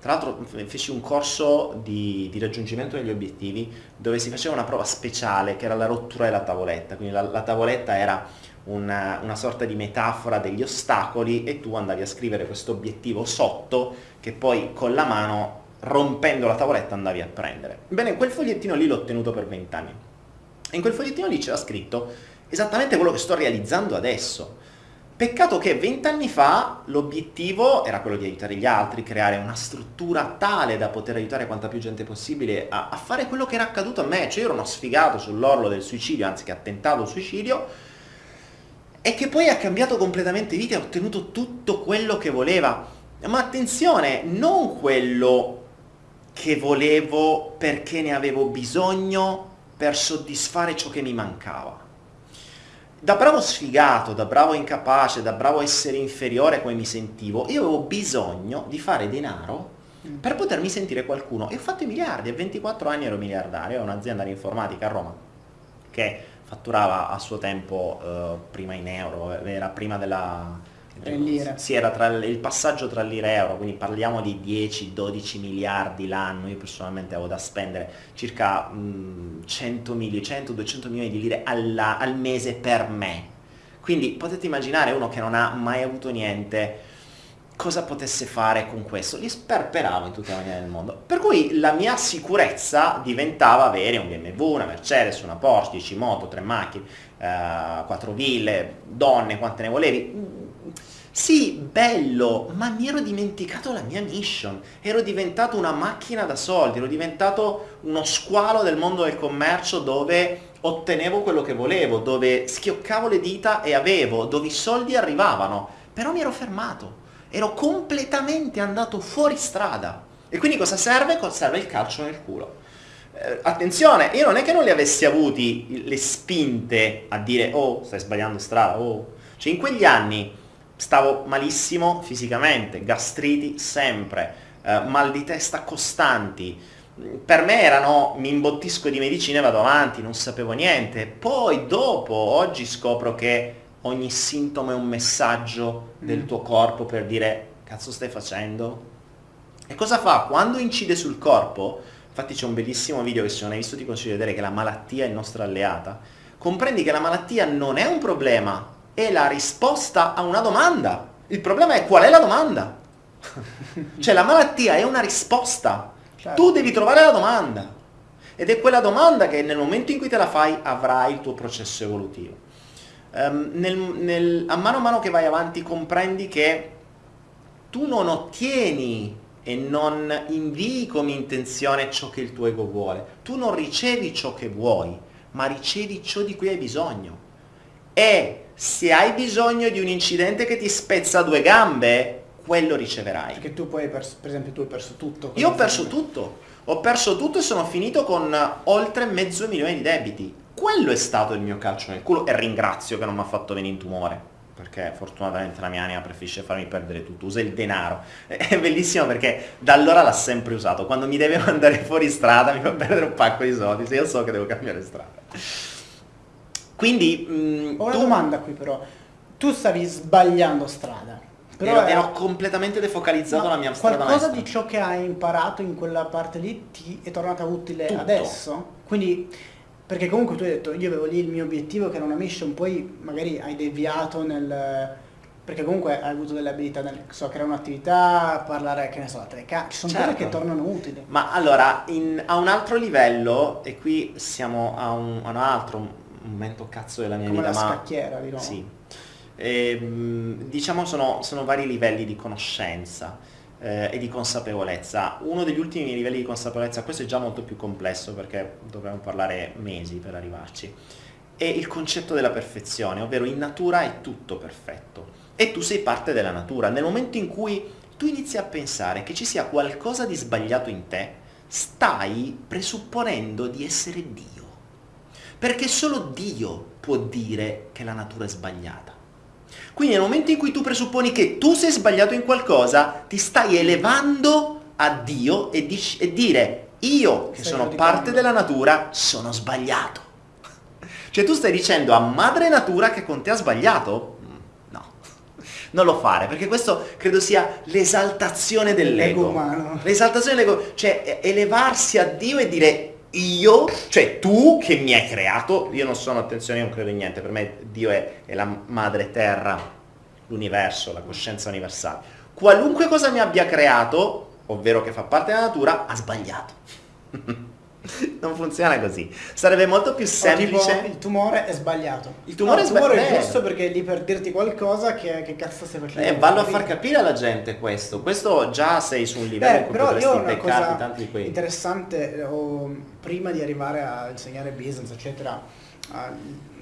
tra l'altro feci un corso di, di, raggiungimento degli obiettivi dove si faceva una prova speciale che era la rottura della tavoletta, quindi la, la tavoletta era una, una, sorta di metafora degli ostacoli e tu andavi a scrivere questo obiettivo sotto che poi con la mano rompendo la tavoletta andavi a prendere. Bene, quel fogliettino lì l'ho tenuto per vent'anni. E in quel fogliettino lì c'era scritto esattamente quello che sto realizzando adesso Peccato che vent'anni fa l'obiettivo era quello di aiutare gli altri, creare una struttura tale da poter aiutare quanta più gente possibile a, a fare quello che era accaduto a me, cioè io ero uno sfigato sull'orlo del suicidio, anzi che ha tentato il suicidio, e che poi ha cambiato completamente vita e ha ottenuto tutto quello che voleva. Ma attenzione, non quello che volevo perché ne avevo bisogno per soddisfare ciò che mi mancava da bravo sfigato, da bravo incapace, da bravo essere inferiore come mi sentivo, io avevo bisogno di fare denaro mm. per potermi sentire qualcuno. E ho fatto i miliardi, a 24 anni ero miliardario, ho un'azienda di informatica a Roma che fatturava a suo tempo eh, prima in euro, era prima della, lire. Sì, era tra il passaggio tra lire e euro, quindi parliamo di 10-12 miliardi l'anno, io personalmente avevo da spendere circa mh, 100 milioni, 100-200 milioni di lire alla, al mese per me. Quindi potete immaginare uno che non ha mai avuto niente, cosa potesse fare con questo? Li sperperavo in tutte le maniere del mondo. Per cui la mia sicurezza diventava avere un BMW, una Mercedes, una Porsche, 10 moto, 3 macchine, eh, 4 ville, donne, quante ne volevi sì, bello, ma mi ero dimenticato la mia mission. Ero diventato una macchina da soldi, ero diventato uno squalo del mondo del commercio dove ottenevo quello che volevo, dove schioccavo le dita e avevo, dove i soldi arrivavano, però mi ero fermato, ero completamente andato fuori strada. E quindi cosa serve? Serve il calcio nel culo. Eh, attenzione, io non è che non li avessi avuti le spinte a dire oh stai sbagliando strada, oh. Cioè in quegli anni stavo malissimo fisicamente, gastriti sempre, eh, mal di testa costanti, per me erano mi imbottisco di medicina e vado avanti, non sapevo niente. Poi dopo, oggi scopro che ogni sintomo è un messaggio del mm. tuo corpo per dire cazzo stai facendo? E cosa fa? Quando incide sul corpo, infatti c'è un bellissimo video che se non hai visto ti consiglio di vedere che la malattia è il nostro alleata, comprendi che la malattia non è un problema, è la risposta a una domanda. Il problema è qual è la domanda? cioè la malattia è una risposta Certo. Tu devi trovare la domanda. Ed è quella domanda che nel momento in cui te la fai avrai il tuo processo evolutivo. Um, nel, nel, a mano a mano che vai avanti comprendi che tu non ottieni e non invii come intenzione ciò che il tuo ego vuole. Tu non ricevi ciò che vuoi, ma ricevi ciò di cui hai bisogno. E se hai bisogno di un incidente che ti spezza due gambe, quello riceverai. Perché tu poi, per, per esempio, tu hai perso tutto. Io ho perso tutto. Ho perso tutto e sono finito con oltre mezzo milione di debiti. Quello è stato il mio calcio nel culo e ringrazio che non mi ha fatto venire in tumore. Perché fortunatamente la mia anima preferisce farmi perdere tutto, usa il denaro. È bellissimo perché da allora l'ha sempre usato. Quando mi deve mandare fuori strada mi fa perdere un pacco di soldi, se io so che devo cambiare strada. Quindi... Mh, Ho una tu... domanda qui però. Tu stavi sbagliando strada però ero, ero completamente defocalizzato la mia strada Qualcosa maestra. di ciò che hai imparato in quella parte lì ti è tornata utile Tutto. adesso? Quindi, perché comunque tu hai detto, io avevo lì il mio obiettivo che era una mission, poi magari hai deviato nel... Perché comunque hai avuto delle abilità nel so, creare un'attività, parlare, che ne so, a telecamera, ci sono certo. cose che tornano utili. Ma allora, in, a un altro livello, e qui siamo a un, a un altro momento cazzo della mia Come vita, la ma... scacchiera, diciamo. Sì e, ehm, diciamo sono, sono, vari livelli di conoscenza eh, e di consapevolezza. Uno degli ultimi livelli di consapevolezza, questo è già molto più complesso perché dovremmo parlare mesi per arrivarci, è il concetto della perfezione, ovvero in natura è tutto perfetto e tu sei parte della natura. Nel momento in cui tu inizi a pensare che ci sia qualcosa di sbagliato in te, stai presupponendo di essere Dio. Perché solo Dio può dire che la natura è sbagliata. Quindi nel momento in cui tu presupponi che tu sei sbagliato in qualcosa, ti stai elevando a Dio e, dici, e dire io che sono parte della natura sono sbagliato. Cioè tu stai dicendo a madre natura che con te ha sbagliato? Mm, no, non lo fare, perché questo credo sia l'esaltazione dell'ego. L'esaltazione dell'ego, cioè elevarsi a Dio e dire io, cioè tu che mi hai creato, io non sono, attenzione, io non credo in niente, per me Dio è, è la madre terra, l'universo, la coscienza universale. Qualunque cosa mi abbia creato, ovvero che fa parte della natura, ha sbagliato. non funziona così. Sarebbe molto più semplice. Tipo, il tumore è sbagliato. Il tumore, no, è, sbagliato. è giusto perché è lì per dirti qualcosa che, che cazzo stai facendo. Eh, vallo a far capire alla gente questo. Questo già sei su un livello in cui potresti beccarti tanti di quelli. Interessante, oh, prima di arrivare a insegnare business, eccetera, uh,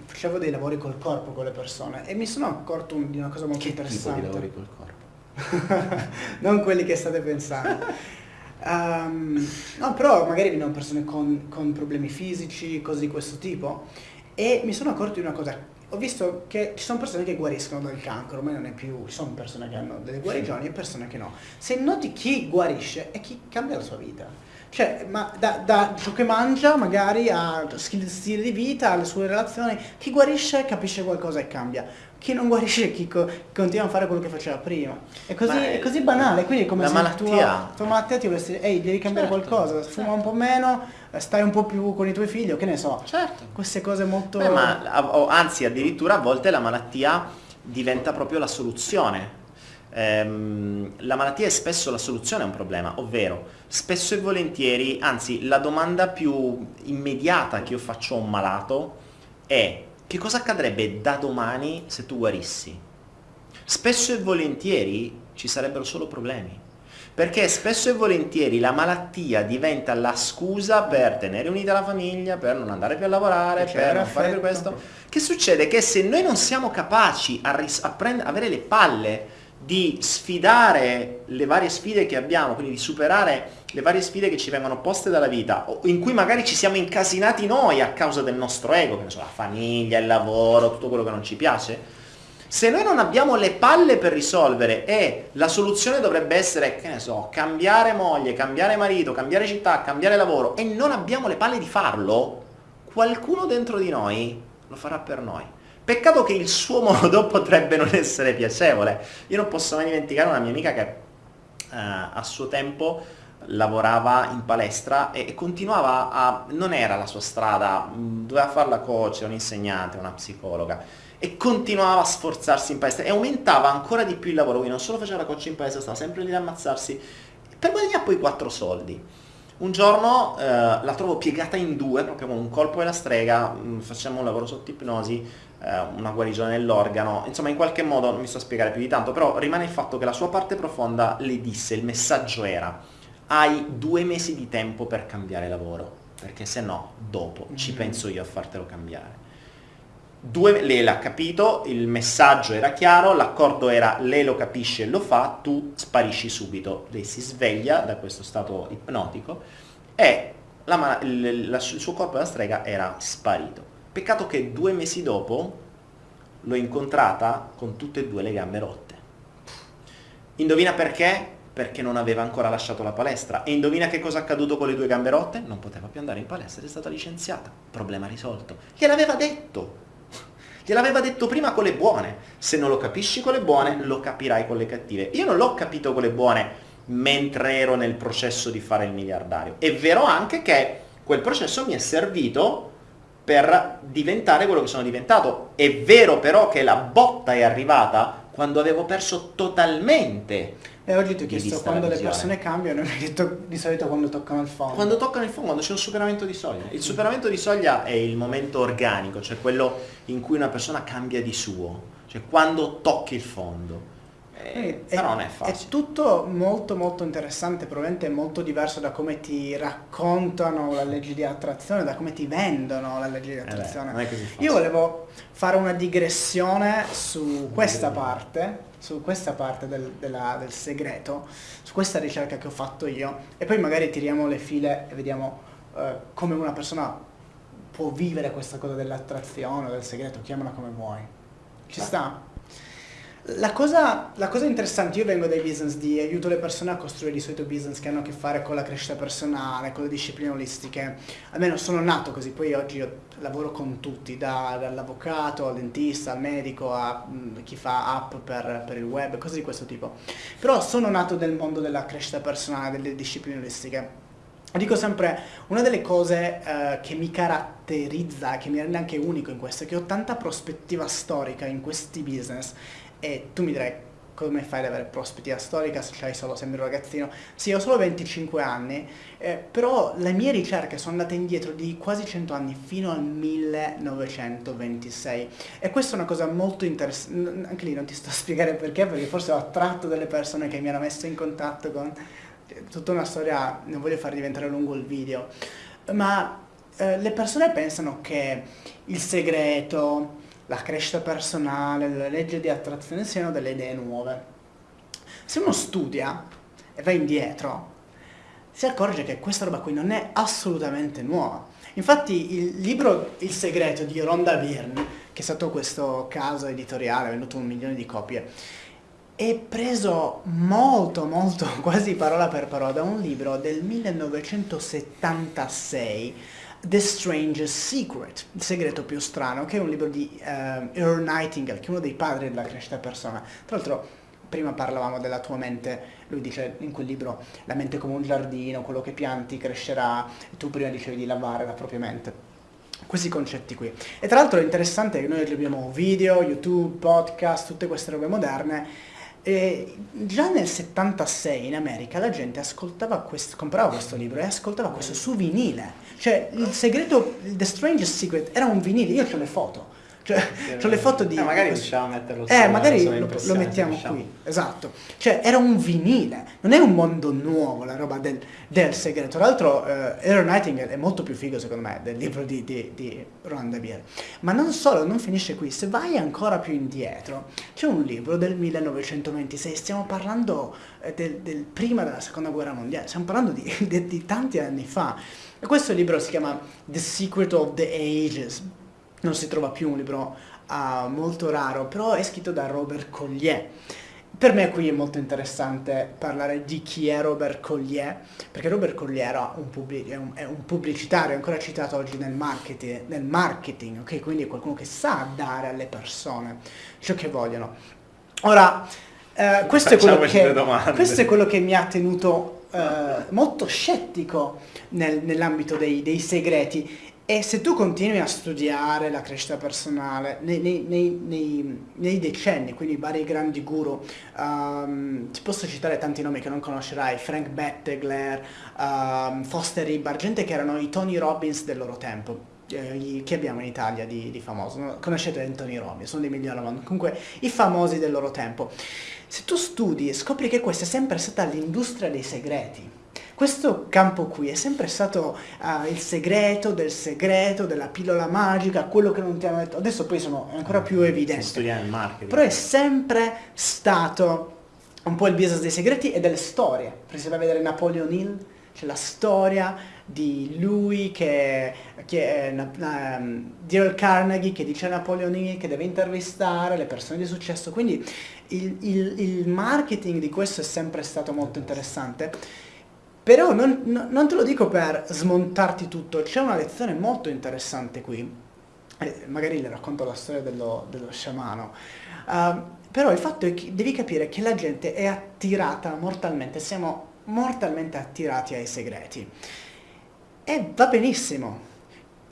facevo dei lavori col corpo con le persone e mi sono accorto di una cosa molto che interessante. Che tipo di lavori col corpo? non quelli che state pensando. Um, no, però magari vengono persone con, con, problemi fisici, cose di questo tipo. E mi sono accorto di una cosa. Ho visto che ci sono persone che guariscono dal cancro, ormai non è più, ci sono persone che hanno delle guarigioni e persone che no. Se noti chi guarisce è chi cambia la sua vita. Cioè, ma da, da ciò che mangia, magari a stile di vita, alle sue relazioni, chi guarisce capisce qualcosa e cambia chi non guarisce chi co- continua a fare quello che faceva prima. È così, è così banale, quindi è come se malattia. tua, tua malattia ti avesse, ehi, devi cambiare certo, qualcosa, fuma certo. un po' meno, stai un po' più con i tuoi figli, o che ne so. Certo. Queste cose molto... Beh, ma, anzi, addirittura a volte la malattia diventa proprio la soluzione. Ehm, la malattia è spesso la soluzione a un problema, ovvero spesso e volentieri, anzi la domanda più immediata che io faccio a un malato è che cosa accadrebbe da domani se tu guarissi? Spesso e volentieri ci sarebbero solo problemi. perché spesso e volentieri la malattia diventa la scusa per tenere unita la famiglia, per non andare più a lavorare, Per non fare affetto. questo. Che succede? Che se noi non siamo capaci a, a avere le palle di sfidare le varie sfide che abbiamo, quindi di superare le varie sfide che ci vengono poste dalla vita, in cui magari ci siamo incasinati noi a causa del nostro ego, che ne so, la famiglia, il lavoro, tutto quello che non ci piace, se noi non abbiamo le palle per risolvere e la soluzione dovrebbe essere, che ne so, cambiare moglie, cambiare marito, cambiare città, cambiare lavoro e non abbiamo le palle di farlo, qualcuno dentro di noi lo farà per noi. Peccato che il suo modo potrebbe non essere piacevole. Io non posso mai dimenticare una mia amica che eh, a suo tempo lavorava in palestra e, e continuava a... non era la sua strada, doveva fare la coach, un insegnante, una psicologa e continuava a sforzarsi in palestra e aumentava ancora di più il lavoro, quindi non solo faceva la coach in palestra, stava sempre lì ad ammazzarsi per guadagnare poi quattro soldi. Un giorno eh, la trovo piegata in due, proprio con un colpo della strega, mh, facciamo un lavoro sotto ipnosi, una guarigione dell'organo, insomma in qualche modo non mi sto a spiegare più di tanto, però rimane il fatto che la sua parte profonda le disse, il messaggio era, hai due mesi di tempo per cambiare lavoro, perché se no dopo ci Mhm. penso io a fartelo cambiare. Due, lei l'ha capito, il messaggio era chiaro, l'accordo era lei lo capisce e lo fa, tu sparisci subito. Lei si sveglia da questo stato ipnotico e la la- il suo corpo da strega era sparito. Peccato che due mesi dopo l'ho incontrata con tutte e due le gambe rotte. Indovina perché? Perché non aveva ancora lasciato la palestra. E indovina che cosa è accaduto con le due gambe rotte? Non poteva più andare in palestra, è stata licenziata. Problema risolto. Gliel'aveva detto. Gliel'aveva detto prima con le buone. Se non lo capisci con le buone, lo capirai con le cattive. Io non l'ho capito con le buone mentre ero nel processo di fare il miliardario. È vero anche che quel processo mi è servito per diventare quello che sono diventato. È vero però che la botta è arrivata quando avevo perso totalmente. E oggi ti ho chiesto quando le persone cambiano, mi hai detto di solito quando toccano il fondo. Quando toccano il fondo, quando c'è un superamento di soglia. Il superamento di soglia è il momento organico, cioè quello in cui una persona cambia di suo, cioè quando tocchi il fondo. Eh, Quindi però non è facile. È tutto molto molto interessante, probabilmente molto diverso da come ti raccontano la legge di attrazione, da come ti vendono la legge di Eh beh, attrazione. non è così facile. Io volevo fare una digressione su questa parte, su questa parte del, della- del segreto, su questa ricerca che ho fatto io e poi magari tiriamo le file e vediamo eh, come una persona può vivere questa cosa dell'attrazione, del segreto, chiamala come vuoi. Ci Vai. sta? La cosa, la cosa interessante, io vengo dai business di aiuto le persone a costruire di solito business che hanno a che fare con la crescita personale, con le discipline olistiche. Almeno sono nato così, poi oggi io lavoro con tutti, da- dall'avvocato al dentista, al medico, a mm, chi fa app per, per il web, cose di questo tipo. Però sono nato nel mondo della crescita personale, delle discipline olistiche. Dico sempre, una delle cose eh, che mi caratterizza, che mi rende anche unico in questo, è che ho tanta prospettiva storica in questi business e tu mi direi come fai ad avere prospettiva storica se c'hai solo, sembri un ragazzino. Sì, ho solo 25 anni, eh, però le mie ricerche sono andate indietro di quasi 100 anni, fino al 1926. E questa è una cosa molto interessante, anche lì non ti sto a spiegare perché, perché forse ho attratto delle persone che mi hanno messo in contatto con tutta una storia, non voglio far diventare lungo il video, ma eh, le persone pensano che il segreto, la crescita personale, la legge di attrazione siano delle idee nuove. Se uno studia e va indietro, si accorge che questa roba qui non è assolutamente nuova. Infatti il libro Il segreto di Rhonda Byrne, che è stato questo caso editoriale, ha venduto un milione di copie, è preso molto molto quasi parola per parola da un libro del 1976 The Strangest Secret, il segreto più strano, che è un libro di eh, Earl Nightingale, che è uno dei padri della crescita personale. Tra l'altro, prima parlavamo della tua mente, lui dice in quel libro, la mente come un giardino, quello che pianti crescerà, e tu prima dicevi di lavare la propria mente. Questi concetti qui. E tra l'altro è interessante che noi abbiamo video, YouTube, podcast, tutte queste robe moderne, e già nel 76 in America la gente questo, comprava questo libro e ascoltava questo su vinile. Cioè il segreto, The Strangest Secret era un vinile, io ho le foto. C'ho Cioè, c'ho le foto di... Eh, magari riusciamo a metterlo Eh, magari lo, lo mettiamo diciamo. qui, esatto. Cioè, era un vinile, non è un mondo nuovo la roba del, del segreto. Tra l'altro, eh, Earl Nightingale è molto più figo, secondo me, del libro di, di, di Roland Dabier. Ma non solo, non finisce qui. Se vai ancora più indietro, c'è un libro del 1926, stiamo parlando eh, del, del prima della seconda guerra mondiale, stiamo parlando di, di- di tanti anni fa. E questo libro si chiama The Secret of the Ages. Non si trova più un libro ah, molto raro, però è scritto da Robert Collier. Per me qui è molto interessante parlare di chi è Robert Collier, perché Robert Collier era un pubblic- è, un, è un pubblicitario, è ancora citato oggi nel marketing, nel marketing, ok? Quindi è qualcuno che sa dare alle persone ciò che vogliono. Ora, eh, questo, è che, questo è quello che mi ha tenuto eh, molto scettico nel- nell'ambito dei, dei segreti. E se tu continui a studiare la crescita personale nei, nei- nei- nei- decenni, quindi vari grandi guru, ehm, ti posso citare tanti nomi che non conoscerai, Frank Bettegler, ehm, Foster Ibar, gente che erano i Tony Robbins del loro tempo. eh, che abbiamo in Italia di, di famoso? No? Conoscete Anthony Robbins, sono dei migliori. Comunque i famosi del loro tempo. Se tu studi scopri che questa è sempre stata l'industria dei segreti. Questo campo qui è sempre stato ah, il segreto del segreto, della pillola magica, quello che non ti hanno detto. Adesso poi sono ancora più Si evidenti. studia nel marketing. Però è sempre stato un po' il business dei segreti e delle storie. Per esempio, vai a vedere Napoleon Hill, c'è la storia di lui che, che um, di Earl Carnegie che dice a Napoleon Hill che deve intervistare le persone di successo. Quindi il, il- il marketing di questo è sempre stato molto interessante. Però non, non- te lo dico per smontarti tutto, c'è una lezione molto interessante qui. Eh, magari le racconto la storia dello, dello sciamano. Uh, però il fatto è che devi capire che la gente è attirata mortalmente, siamo mortalmente attirati ai segreti. E va benissimo.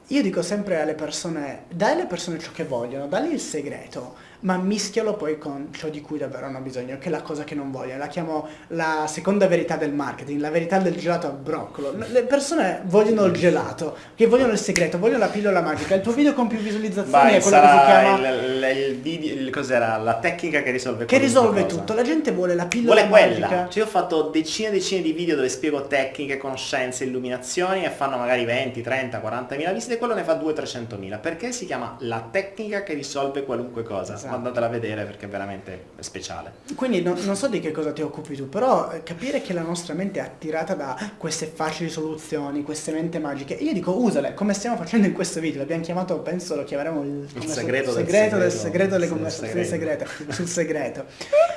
Io dico sempre alle persone, dai alle persone ciò che vogliono, dagli il segreto, ma mischialo poi con ciò di cui davvero hanno bisogno, che è la cosa che non vogliono. La chiamo la seconda verità del marketing, la verità del gelato al broccolo. Le persone vogliono il gelato, che vogliono il segreto, vogliono la pillola magica. Il tuo video con più visualizzazioni Vai, è quello che si chiama... il, il- il video, il- cos'era? La tecnica che risolve Che qualunque risolve cosa. tutto, la gente vuole la pillola Vuole quella. magica. Cioè io ho fatto decine e decine di video dove spiego tecniche, conoscenze, illuminazioni e fanno magari 20, 30, 40 mila visite quello ne fa 200-300 mila. Perché si chiama la tecnica che risolve qualunque cosa. Esatto. Andatela a vedere perché è veramente speciale. Quindi non, non so di che cosa ti occupi tu, però eh, capire che la nostra mente è attirata da queste facili soluzioni, queste mente magiche, io dico usale, come stiamo facendo in questo video, l'abbiamo chiamato, penso lo chiameremo il, so- segreto del segreto del segreto. segreto delle conversazioni segreto. segrete, sul segreto.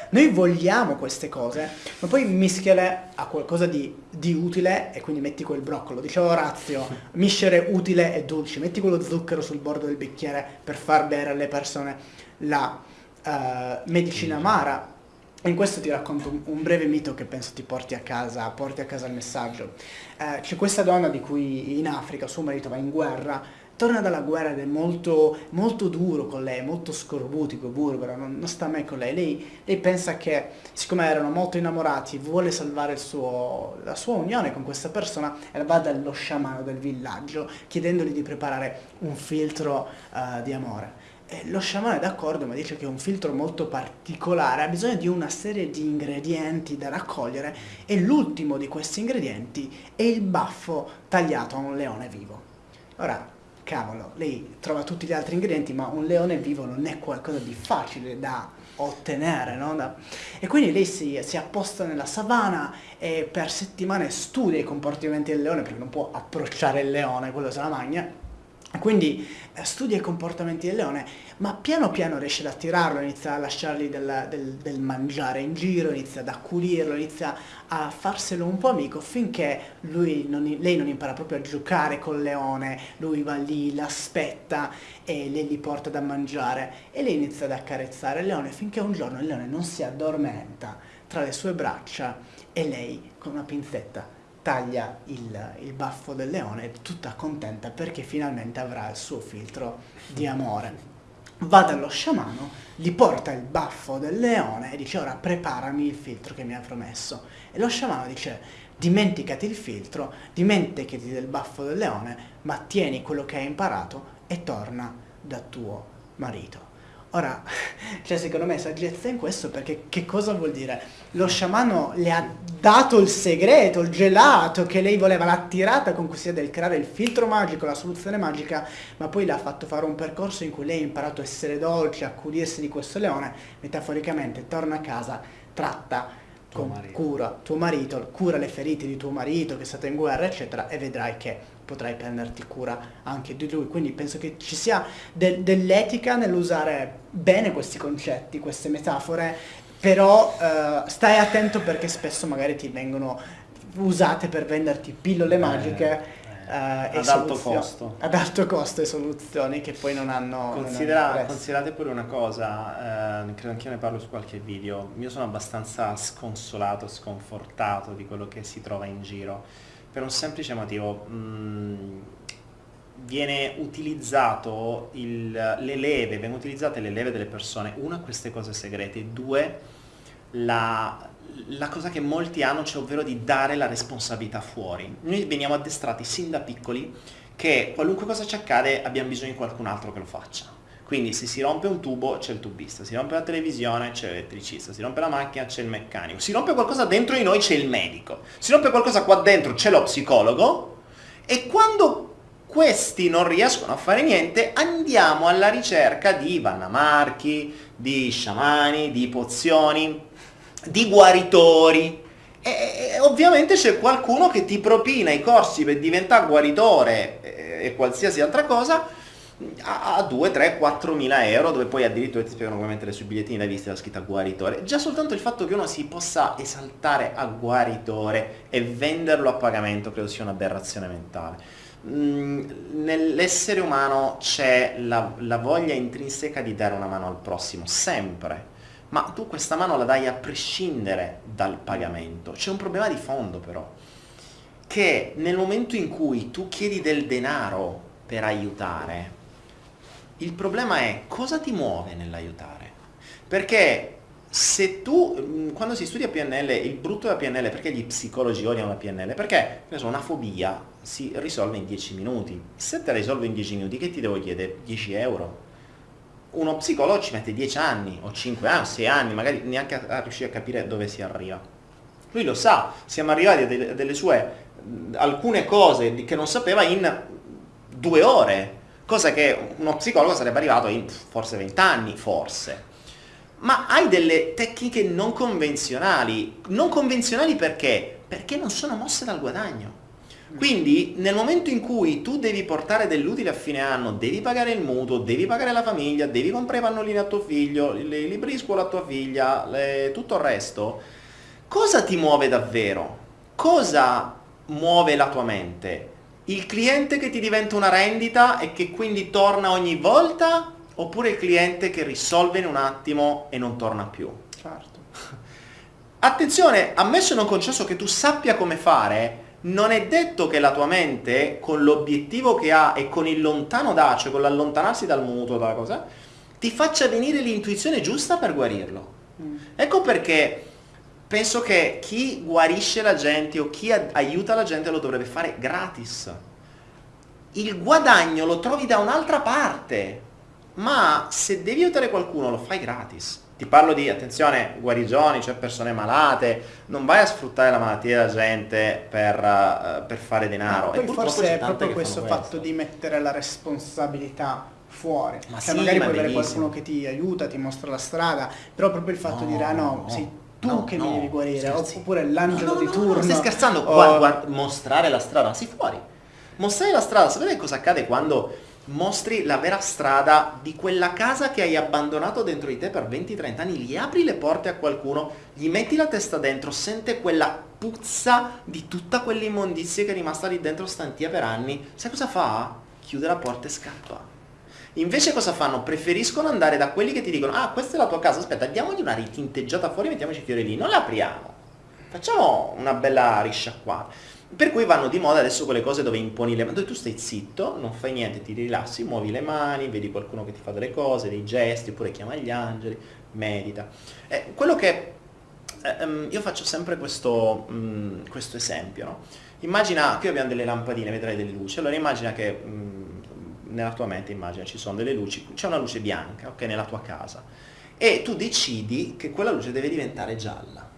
Noi vogliamo queste cose, ma poi mischiale a qualcosa di, di utile e quindi metti quel broccolo. Diceva Orazio, miscere utile e dolce, metti quello zucchero sul bordo del bicchiere per far bere alle persone la eh, medicina amara. E in questo ti racconto un, un breve mito che penso ti porti a casa, porti a casa il messaggio. Eh, c'è questa donna di cui in Africa suo marito va in guerra, torna dalla guerra ed è molto, molto duro con lei, molto scorbutico, burbero, non, non sta mai con lei. lei. lei pensa che, siccome erano molto innamorati, vuole salvare il suo- la sua unione con questa persona e va dallo sciamano del villaggio chiedendogli di preparare un filtro eh, di amore. E lo sciamano è d'accordo, ma dice che è un filtro molto particolare, ha bisogno di una serie di ingredienti da raccogliere e l'ultimo di questi ingredienti è il baffo tagliato a un leone vivo. Ora, cavolo, lei trova tutti gli altri ingredienti, ma un leone vivo non è qualcosa di facile da ottenere, no? Da- E quindi lei si, si apposta nella savana e per settimane studia i comportamenti del leone perché non può approcciare il leone, quello se la magna. Quindi eh, studia i comportamenti del leone, ma piano piano riesce ad attirarlo, inizia a lasciargli del, del- del mangiare in giro, inizia ad accudirlo, inizia a farselo un po' amico finché non- lei non impara proprio a giocare col leone, lui va lì, l'aspetta e lei gli porta da mangiare. E lei inizia ad accarezzare il leone finché un giorno il leone non si addormenta tra le sue braccia e lei con una pinzetta taglia il, il baffo del leone tutta contenta perché finalmente avrà il suo filtro di amore. Va dallo sciamano, gli porta il baffo del leone e dice ora preparami il filtro che mi hai promesso. E lo sciamano dice dimenticati il filtro, dimenticati del baffo del leone, ma tieni quello che hai imparato e torna da tuo marito. Ora, cioè secondo me saggezza in questo perché che cosa vuol dire? Lo sciamano le ha dato il segreto, il gelato che lei voleva, l'ha attirata con idea del creare il filtro magico, la soluzione magica, ma poi le ha fatto fare un percorso in cui lei ha imparato a essere dolce, a accudirsi di questo leone, metaforicamente torna a casa, tratta Tuo con marito. cura tuo marito, cura le ferite di tuo marito che è stato in guerra, eccetera, e vedrai che potrai prenderti cura anche di lui. Quindi penso che ci sia de- dell'etica nell'usare bene questi concetti, queste metafore, però eh, stai attento perché spesso magari ti vengono usate per venderti pillole magiche. Eh, ad alto costo. Ad alto costo e soluzioni che poi non hanno... non Considera- prezzo. considerate pure una cosa, eh, credo anch'io ne parlo su qualche video, io sono abbastanza sconsolato, sconfortato di quello che si trova in giro, per un semplice motivo, mh, viene utilizzato il- le leve, vengono utilizzate le leve delle persone, una queste cose segrete, due la, la cosa che molti hanno, cioè ovvero di dare la responsabilità fuori. Noi veniamo addestrati sin da piccoli che qualunque cosa ci accade abbiamo bisogno di qualcun altro che lo faccia. Quindi se si rompe un tubo c'è il tubista, si rompe la televisione c'è l'elettricista, si rompe la macchina c'è il meccanico, si rompe qualcosa dentro di noi c'è il medico, si rompe qualcosa qua dentro c'è lo psicologo e quando questi non riescono a fare niente andiamo alla ricerca di vannamarchi, di sciamani, di pozioni, di guaritori. E, ovviamente c'è qualcuno che ti propina i corsi per diventare guaritore e, qualsiasi altra cosa a, a 2, 3, 4 mila euro dove poi addirittura ti spiegano come mettere sui bigliettini da visita la scritta guaritore. Già soltanto il fatto che uno si possa esaltare a guaritore e venderlo a pagamento credo sia un'aberrazione mentale. Mm, nell'essere umano c'è la, la voglia intrinseca di dare una mano al prossimo, sempre ma tu questa mano la dai a prescindere dal pagamento. C'è un problema di fondo però, che nel momento in cui tu chiedi del denaro per aiutare, il problema è cosa ti muove nell'aiutare. Perché se tu, mh, quando si studia PNL, il brutto della PNL, perché gli psicologi odiano la PNL? Perché una fobia si risolve in 10 minuti. Se te la risolvo in 10 minuti, che ti devo chiedere? 10 euro? Uno psicologo ci mette 10 anni, o 5 anni, o 6 anni, magari neanche a, a riuscire a capire dove si arriva. Lui lo sa, siamo arrivati a delle, delle sue alcune cose che non sapeva in due ore, cosa che uno psicologo sarebbe arrivato in forse 20 anni, forse. Ma hai delle tecniche non convenzionali. Non convenzionali perché? Perché non sono mosse dal guadagno. Quindi nel momento in cui tu devi portare dell'utile a fine anno, devi pagare il mutuo, devi pagare la famiglia, devi comprare i pannolini a tuo figlio, i libri di scuola a tua figlia, le- tutto il resto, cosa ti muove davvero? Cosa muove la tua mente? Il cliente che ti diventa una rendita e che quindi torna ogni volta? Oppure il cliente che risolve in un attimo e non torna più? Certo. Attenzione, ammesso e non concesso che tu sappia come fare, non è detto che la tua mente, con l'obiettivo che ha e con il lontano da, cioè con l'allontanarsi dal mutuo, dalla cosa, ti faccia venire l'intuizione giusta per guarirlo. Mm. Ecco perché penso che chi guarisce la gente o chi aiuta la gente lo dovrebbe fare gratis. Il guadagno lo trovi da un'altra parte, ma se devi aiutare qualcuno lo fai gratis. Ti parlo di, attenzione, guarigioni, cioè persone malate, non vai a sfruttare la malattia della gente per, eh, per fare denaro. Ma E poi forse è proprio questo fatto di mettere la responsabilità fuori. Ma cioè sì, magari ma puoi avere qualcuno che ti aiuta, ti mostra la strada, però proprio il fatto di dire ah no, No, sei tu no, che no, mi devi guarire, scherzi. oppure l'angelo No, no, di no, turno. No, stai scherzando? o- Guarda, guarda, mostrare la strada, sì fuori. Mostrare la strada, sapete cosa accade quando mostri la vera strada di quella casa che hai abbandonato dentro di te per 20-30 anni, gli apri le porte a qualcuno, gli metti la testa dentro, sente quella puzza di tutta quell'immondizia che è rimasta lì dentro stantia per anni, sai cosa fa? Chiude la porta e scappa. Invece cosa fanno? Preferiscono andare da quelli che ti dicono ah questa è la tua casa, aspetta diamogli una ritinteggiata fuori e mettiamoci i fiori lì, non la apriamo, facciamo una bella risciacquata. Per cui vanno di moda adesso quelle cose dove imponi le mani, dove tu stai zitto, non fai niente, ti rilassi, muovi le mani, vedi qualcuno che ti fa delle cose, dei gesti, oppure chiama gli angeli, medita. Eh, quello che eh, io faccio sempre questo, mm, questo esempio, no? Immagina, qui abbiamo delle lampadine, vedrai delle luci, allora immagina che mm, nella tua mente immagina ci sono delle luci, c'è una luce bianca, ok, nella tua casa e tu decidi che quella luce deve diventare gialla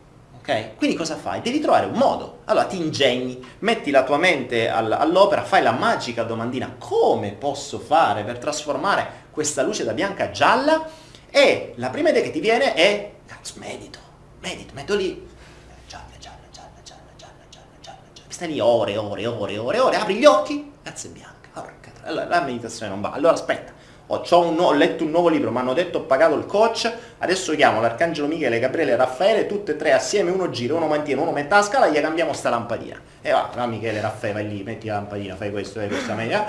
ok? Quindi cosa fai? Devi trovare un modo. Allora ti ingegni, metti la tua mente all'opera, fai la magica domandina. Come posso fare per trasformare questa luce da bianca a gialla? E la prima idea che ti viene è, cazzo, medito, medito, metto lì. Gialla, gialla, gialla, gialla, gialla, gialla, gialla, gialla. Stai lì ore, ore, ore, ore, ore, apri gli occhi, cazzo è bianca. Allora, la meditazione non va. Allora aspetta ho, un, ho, letto un nuovo libro, mi hanno detto ho pagato il coach, adesso chiamo l'Arcangelo Michele, Gabriele e Raffaele, tutte e tre assieme, uno gira, uno mantiene, uno mette la scala, gli cambiamo sta lampadina. E va, no Michele, Raffaele, vai lì, metti la lampadina, fai questo, fai questa media.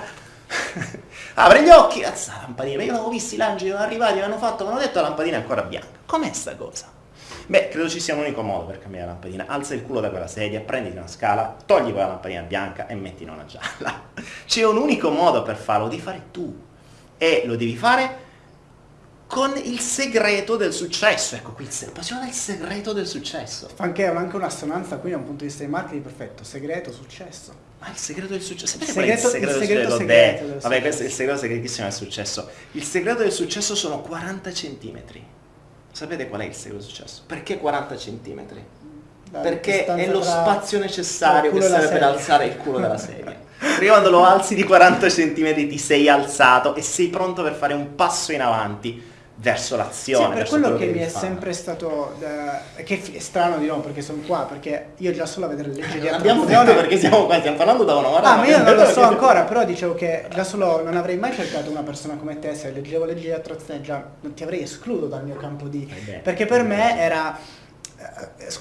Apri gli occhi, cazzo la lampadina, io avevo visto i l'angeli, sono arrivati, mi hanno fatto, mi hanno detto la lampadina è ancora bianca. Com'è sta cosa? Beh, credo ci sia un unico modo per cambiare la lampadina. Alza il culo da quella sedia, prenditi una scala, togli quella lampadina bianca e mettine una gialla. C'è un unico modo per farlo, di fare tu. E lo devi fare con il segreto del successo. Ecco qui, passione del segreto del successo. Anche, anche un'assonanza qui da un punto di vista di marketing perfetto. Segreto, successo. Ma il segreto del successo. Sapete segreto, qual è il segreto, il segreto, segreto del Vabbè, questo è il segreto segretissimo del successo. Il segreto del successo sono 40 centimetri. Sapete qual è il segreto del successo? Perché 40 centimetri? Perché è lo spazio necessario che serve per alzare il culo della sedia. Perché quando lo alzi di 40 cm ti sei alzato e sei pronto per fare un passo in avanti verso l'azione. Sì, per quello, quello che, che mi è fare. sempre stato da, che è strano di no perché sono qua perché io già solo a vedere le legge di Abbiamo detto perché siamo qua, stiamo parlando da un'ora. Ah, ma io non lo so ancora, però dicevo che già solo non avrei mai cercato una persona come te se leggevo leggi di attrazione già non ti avrei escluso dal mio campo di eh beh, perché per me era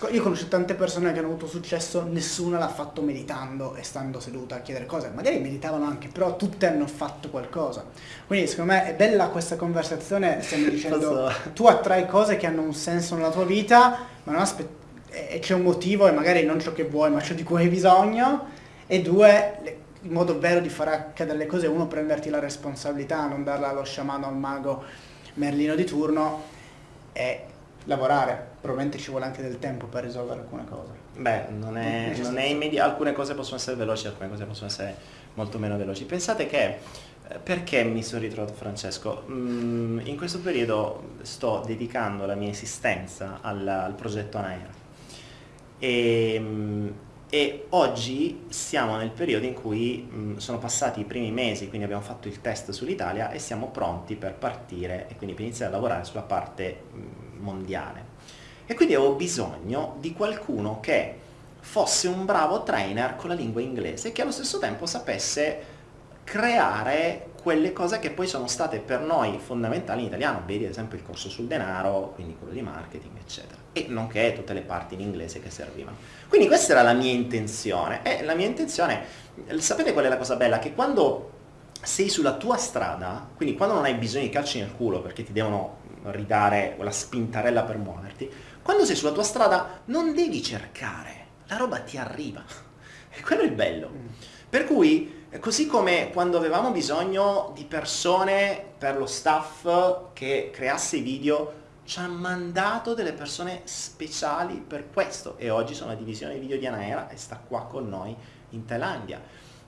io conosco tante persone che hanno avuto successo, nessuna l'ha fatto meditando e stando seduta a chiedere cose, magari meditavano anche, però tutte hanno fatto qualcosa. Quindi secondo me è bella questa conversazione, stiamo dicendo tu attrai cose che hanno un senso nella tua vita, ma non aspetti e c'è un motivo e magari non ciò che vuoi, ma ciò di cui hai bisogno, e due, le, il modo vero di far accadere le cose è uno prenderti la responsabilità, non darla allo sciamano, al mago merlino di turno, e lavorare, probabilmente ci vuole anche del tempo per risolvere alcune cose. Beh, non è, non è immediato, alcune cose possono essere veloci, alcune cose possono essere molto meno veloci. Pensate che, eh, perché mi sono ritrovato Francesco? Mm, in questo periodo sto dedicando la mia esistenza al, al progetto Anaera e, mm, e, oggi siamo nel periodo in cui mh, mm, sono passati i primi mesi, quindi abbiamo fatto il test sull'Italia e siamo pronti per partire e quindi per iniziare a lavorare sulla parte mh, mondiale. E quindi avevo bisogno di qualcuno che fosse un bravo trainer con la lingua inglese e che allo stesso tempo sapesse creare quelle cose che poi sono state per noi fondamentali in italiano, vedi ad esempio il corso sul denaro, quindi quello di marketing, eccetera, e nonché tutte le parti in inglese che servivano. Quindi questa era la mia intenzione, e la mia intenzione, sapete qual è la cosa bella? Che quando sei sulla tua strada, quindi quando non hai bisogno di calci nel culo perché ti devono ridare quella spintarella per muoverti, quando sei sulla tua strada non devi cercare, la roba ti arriva. E quello è il bello. Mm. Per cui, così come quando avevamo bisogno di persone per lo staff che creasse i video, ci hanno mandato delle persone speciali per questo e oggi sono la divisione video di Anaera e sta qua con noi in Thailandia.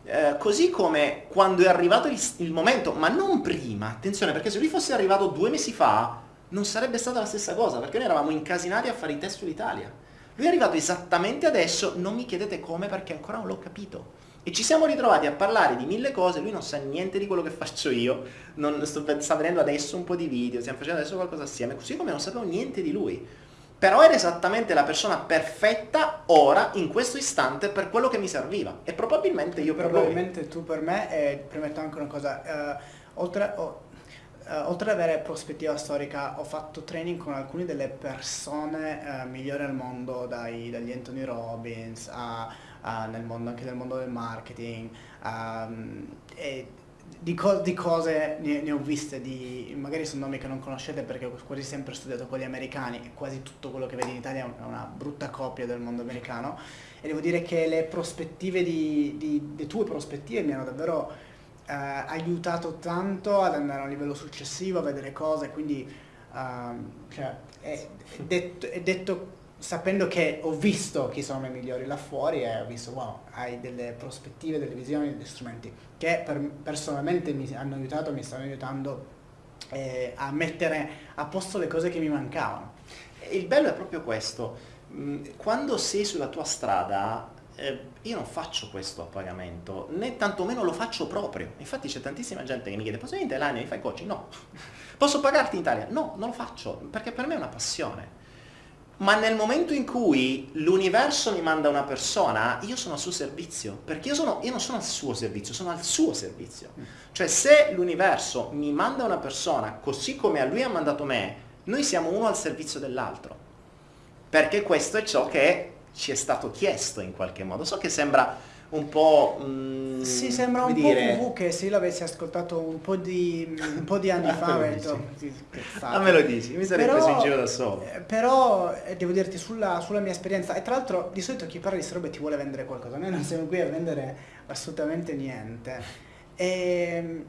Eh, così come quando è arrivato il, il, momento, ma non prima, attenzione perché se lui fosse arrivato due mesi fa non sarebbe stata la stessa cosa, perché noi eravamo incasinati a fare i test sull'Italia. Lui è arrivato esattamente adesso, non mi chiedete come perché ancora non l'ho capito. E ci siamo ritrovati a parlare di mille cose, lui non sa niente di quello che faccio io, non, sto, sta vedendo adesso un po' di video, stiamo facendo adesso qualcosa assieme, così come non sapevo niente di lui. Però era esattamente la persona perfetta ora, in questo istante, per quello che mi serviva. E probabilmente io per probabilmente lui. tu per me, e premetto anche una cosa, uh, oltre, oh, Uh, oltre ad avere prospettiva storica, ho fatto training con alcune delle persone uh, migliori al mondo, dai, dagli Anthony Robbins a, a nel mondo, anche nel mondo del marketing. Um, di, co- di cose ne, ne, ho viste, di, magari sono nomi che non conoscete perché ho quasi sempre studiato gli americani e quasi tutto quello che vedi in Italia è una brutta copia del mondo americano. E devo dire che le prospettive di, di, le tue prospettive mi hanno davvero eh, aiutato tanto ad andare a un livello successivo, a vedere cose, quindi uh, cioè, è, detto, è, detto, sapendo che ho visto chi sono i migliori là fuori e ho visto, wow, hai delle prospettive, delle visioni, degli strumenti che per, personalmente mi hanno aiutato, mi stanno aiutando eh, a mettere a posto le cose che mi mancavano. Il bello è proprio questo, mm, quando sei sulla tua strada eh, io non faccio questo a pagamento, né tantomeno lo faccio proprio. Infatti c'è tantissima gente che mi chiede, posso venire in Thailandia, mi fai coaching? No. Posso pagarti in Italia? No, non lo faccio, perché per me è una passione. Ma nel momento in cui l'universo mi manda una persona, io sono al suo servizio, perché io, sono, io non sono al suo servizio, sono al suo servizio. Cioè se l'universo mi manda una persona così come a lui ha mandato me, noi siamo uno al servizio dell'altro. Perché questo è ciò che ci è stato chiesto in qualche modo. So che sembra un po'... Mm, sì, sembra un dire... po' VV che se l'avessi ascoltato un po' di, un po di anni fa avrei detto... Ah, me lo dici, mi sarei però, preso in giro da solo. Eh, però eh, devo dirti sulla, sulla, mia esperienza, e tra l'altro di solito chi parla di robe ti vuole vendere qualcosa, noi non siamo qui a vendere assolutamente niente. E, ehm,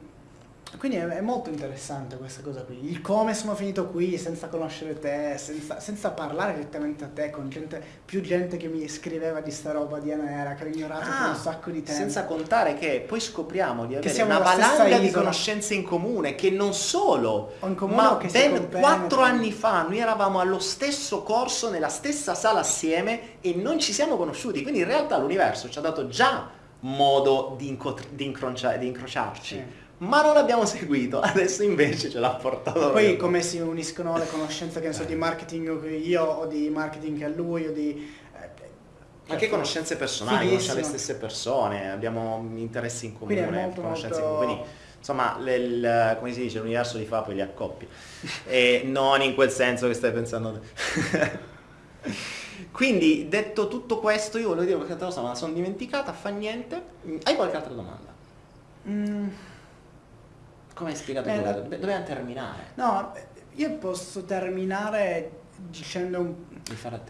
quindi è, è, molto interessante questa cosa qui, il come sono finito qui senza conoscere te, senza, senza parlare direttamente a te, con gente, più gente che mi scriveva di sta roba di Anera, che ho ignorato ah, per un sacco di tempo. Senza contare che poi scopriamo di avere una valanga di conoscenze in comune, che non solo, comune ma ben quattro anni fa noi eravamo allo stesso corso, nella stessa sala assieme e non ci siamo conosciuti, quindi in realtà l'universo ci ha dato già modo di, di, incrociarci. Sì ma non l'abbiamo seguito, adesso invece ce l'ha portato. Poi via. come si uniscono le conoscenze che ne so di marketing che io o di marketing che a lui o di... Eh, anche conoscenze personali, conosciamo le stesse persone, abbiamo interessi in comune, molto, conoscenze molto... in comune. Insomma, le, il, come si dice, l'universo li fa poi li accoppia. e non in quel senso che stai pensando te. Quindi, detto tutto questo, io volevo dire qualche altra cosa, ma la sono dimenticata, fa niente. Hai qualche altra domanda? Mm. Come hai spiegato eh, tu? Dobbiamo terminare. No, io posso terminare dicendo un...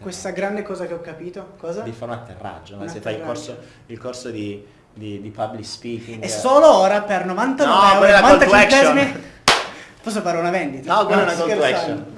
questa grande cosa che ho capito. Cosa? Di fare un atterraggio, un se atterraggio. fai il corso, il corso di, di, di, public speaking. E solo ora per 99 no, euro, 90 centesimi posso fare una vendita. No, quella è una call to action.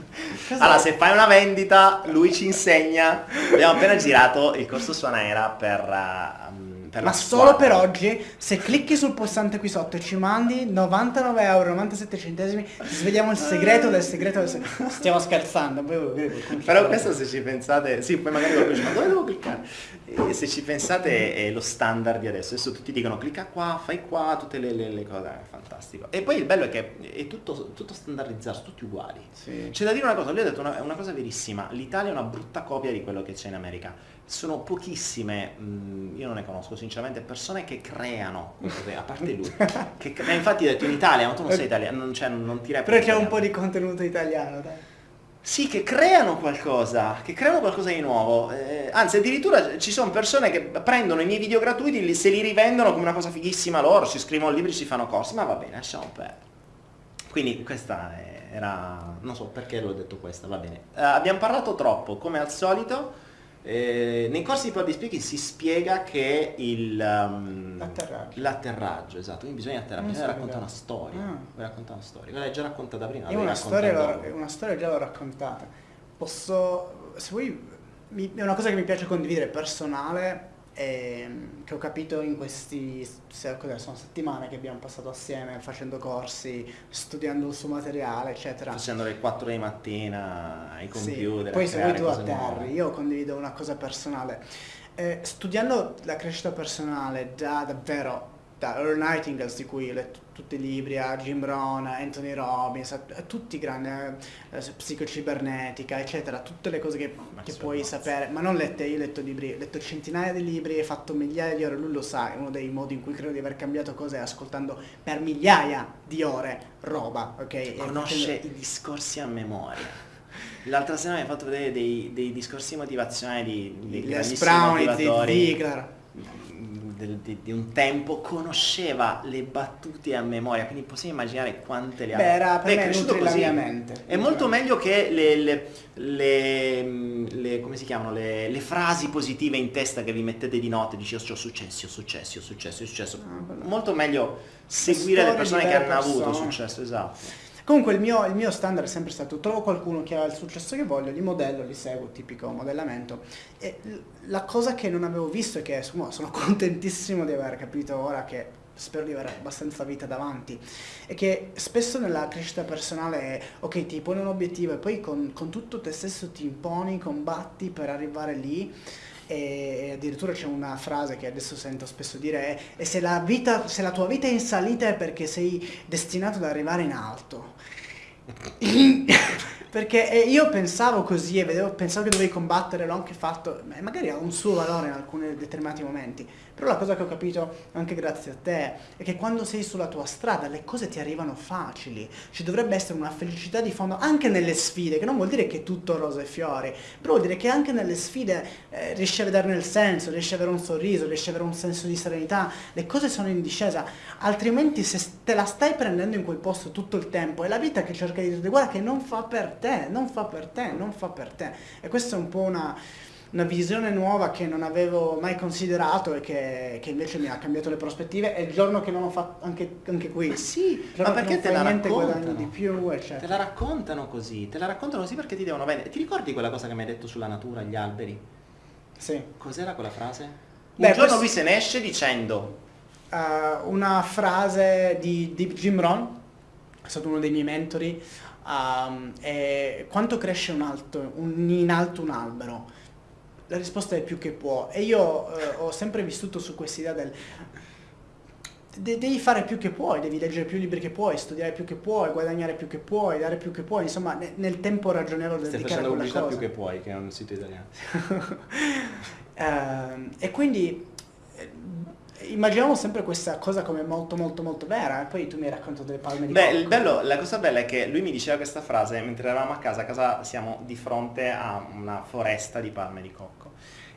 Allora, se fai una vendita, lui ci insegna. Abbiamo appena girato il corso su Anaera per uh, ma solo per oggi, se clicchi sul pulsante qui sotto e ci mandi 99 euro 97 centesimi, svegliamo il segreto del segreto del segreto. Stiamo scherzando. Però questo se ci pensate, sì, poi magari qualcuno dice, ma dove devo cliccare? E se ci pensate è lo standard di adesso. Adesso tutti dicono clicca qua, fai qua, tutte le, le, le cose, è fantastico. E poi il bello è che è tutto, tutto standardizzato, tutti uguali. Sì. C'è da dire una cosa, lui ha detto una, una cosa verissima, l'Italia è una brutta copia di quello che c'è in America sono pochissime, mh, mm, io non ne conosco sinceramente, persone che creano, a parte lui, che, cre- infatti hai detto in Italia, ma tu non sei italiano, non, cioè, non ti reputi Però c'è un po' di contenuto italiano, dai. Sì, che creano qualcosa, che creano qualcosa di nuovo. Eh, anzi, addirittura ci sono persone che prendono i miei video gratuiti, se li rivendono come una cosa fighissima loro, si scrivono libri, si fanno corsi, ma va bene, lasciamo perdere. Quindi questa era... non so perché l'ho detto questa, va bene. Uh, abbiamo parlato troppo, come al solito. Eh, nei corsi di public speaking si spiega che il, um, l'atterraggio. l'atterraggio. esatto, quindi bisogna atterrare, bisogna raccontare una storia. Ah. raccontare una storia. L'hai già raccontata prima. Io una storia, una storia già l'ho raccontata. Posso, se vuoi, mi, è una cosa che mi piace condividere, personale, che ho capito in questi sono settimane che abbiamo passato assieme facendo corsi, studiando il suo materiale, eccetera. Facendo le 4 di mattina ai computer. Sì. Poi se vuoi tu atterri, io condivido una cosa personale. Eh, studiando la crescita personale da davvero da Earl Nightingale di cui ho letto tutti i libri, a Jim Brown, a Anthony Robbins, a, a tutti i grandi, eh, eh psicocibernetica, eccetera, tutte le cose che, che puoi mazza. sapere, ma non lette, io ho letto libri, ho letto centinaia di libri, ho fatto migliaia di ore, lui lo sa, è uno dei modi in cui credo di aver cambiato cose è ascoltando per migliaia di ore roba, ok? Conosce facendo... i discorsi a memoria. L'altra sera mi hai fatto vedere dei, dei discorsi motivazionali di, di Les Brown. Di Ziegler del, di, di, un tempo conosceva le battute a memoria, quindi possiamo immaginare quante le ha. Beh, era per Beh, me cresciuto così. la mia mente. È molto meglio che le, le, le, le come si chiamano, le, frasi positive in testa che vi mettete di notte, dici oh, ho successi, ho successi, ho successo, ho successo. Ah, molto meglio seguire le persone che hanno avuto successo, esatto. Comunque il mio, il mio standard è sempre stato, trovo qualcuno che ha il successo che voglio, li modello, li seguo, tipico modellamento. E la cosa che non avevo visto e che insomma, sono contentissimo di aver capito ora che spero di avere abbastanza vita davanti, è che spesso nella crescita personale ok, ti poni un obiettivo e poi con, con tutto te stesso ti imponi, combatti per arrivare lì e addirittura c'è una frase che adesso sento spesso dire è, se la, vita, se la tua vita è in salita è perché sei destinato ad arrivare in alto. perché io pensavo così e vedevo, pensavo che dovevi combattere, l'ho anche fatto, magari ha un suo valore in alcuni determinati momenti, però la cosa che ho capito anche grazie a te è che quando sei sulla tua strada le cose ti arrivano facili, ci dovrebbe essere una felicità di fondo anche nelle sfide, che non vuol dire che è tutto rose e fiori, però vuol dire che anche nelle sfide eh, riesci a vederne il senso, riesci a avere un sorriso, riesci a avere un senso di serenità, le cose sono in discesa, altrimenti se te la stai prendendo in quel posto tutto il tempo è la vita che cerca di dire guarda che non fa per te, non fa per te, non fa per te. E questa è un po' una una visione nuova che non avevo mai considerato e che, che, invece mi ha cambiato le prospettive e il giorno che non ho fatto anche, anche qui. Ma sì, ma perché te la raccontano? di più, eccetera. Te la raccontano così, te la raccontano così perché ti devono vendere. Ti ricordi quella cosa che mi hai detto sulla natura, gli alberi? Sì. Cos'era quella frase? Un Beh, giorno questo- lui se ne esce dicendo Uh, una frase di, di Jim Rohn, è stato uno dei miei mentori, um, è quanto cresce un alto, un- in alto un albero? La risposta è più che può. E io eh, ho sempre vissuto su questa idea del... de- devi fare più che puoi, devi leggere più libri che puoi, studiare più che puoi, guadagnare più che puoi, dare più che puoi, insomma ne- nel tempo ragionevole stai dedicare facendo quella pubblicità cosa. più che puoi, che è un sito italiano. Ehm, e quindi immaginiamo sempre questa cosa come molto molto molto vera e poi tu mi hai raccontato delle palme di Beh, bello, la cosa bella è che lui mi diceva questa frase mentre eravamo a casa, a casa siamo di fronte a una foresta di palme di cocco.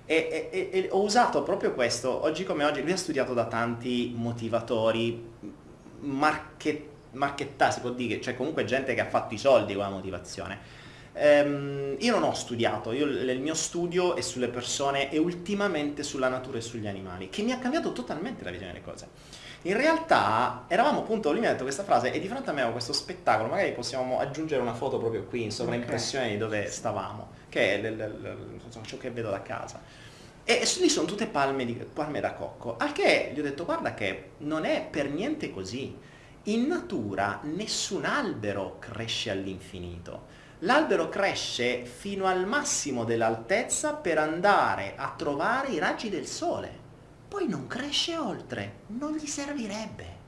E, e- e- ho usato proprio questo, oggi come oggi, lui ha studiato da tanti motivatori, marche, marchettà si può dire, cioè comunque gente che ha fatto i soldi con la motivazione. Ehm, io non ho studiato, io- il mio studio è sulle persone e ultimamente sulla natura e sugli animali, che mi ha cambiato totalmente la visione delle cose. In realtà eravamo appunto, lui mi ha detto questa frase e di fronte a me avevo questo spettacolo, magari possiamo aggiungere una foto proprio qui in sovraimpressione di dove stavamo, che è l- l- l- ciò che vedo da casa. E lì sono tutte palme, di- palme da cocco, al che gli ho detto guarda che non è per niente così. In natura nessun albero cresce all'infinito. L'albero cresce fino al massimo dell'altezza per andare a trovare i raggi del sole. Poi non cresce oltre, non gli servirebbe.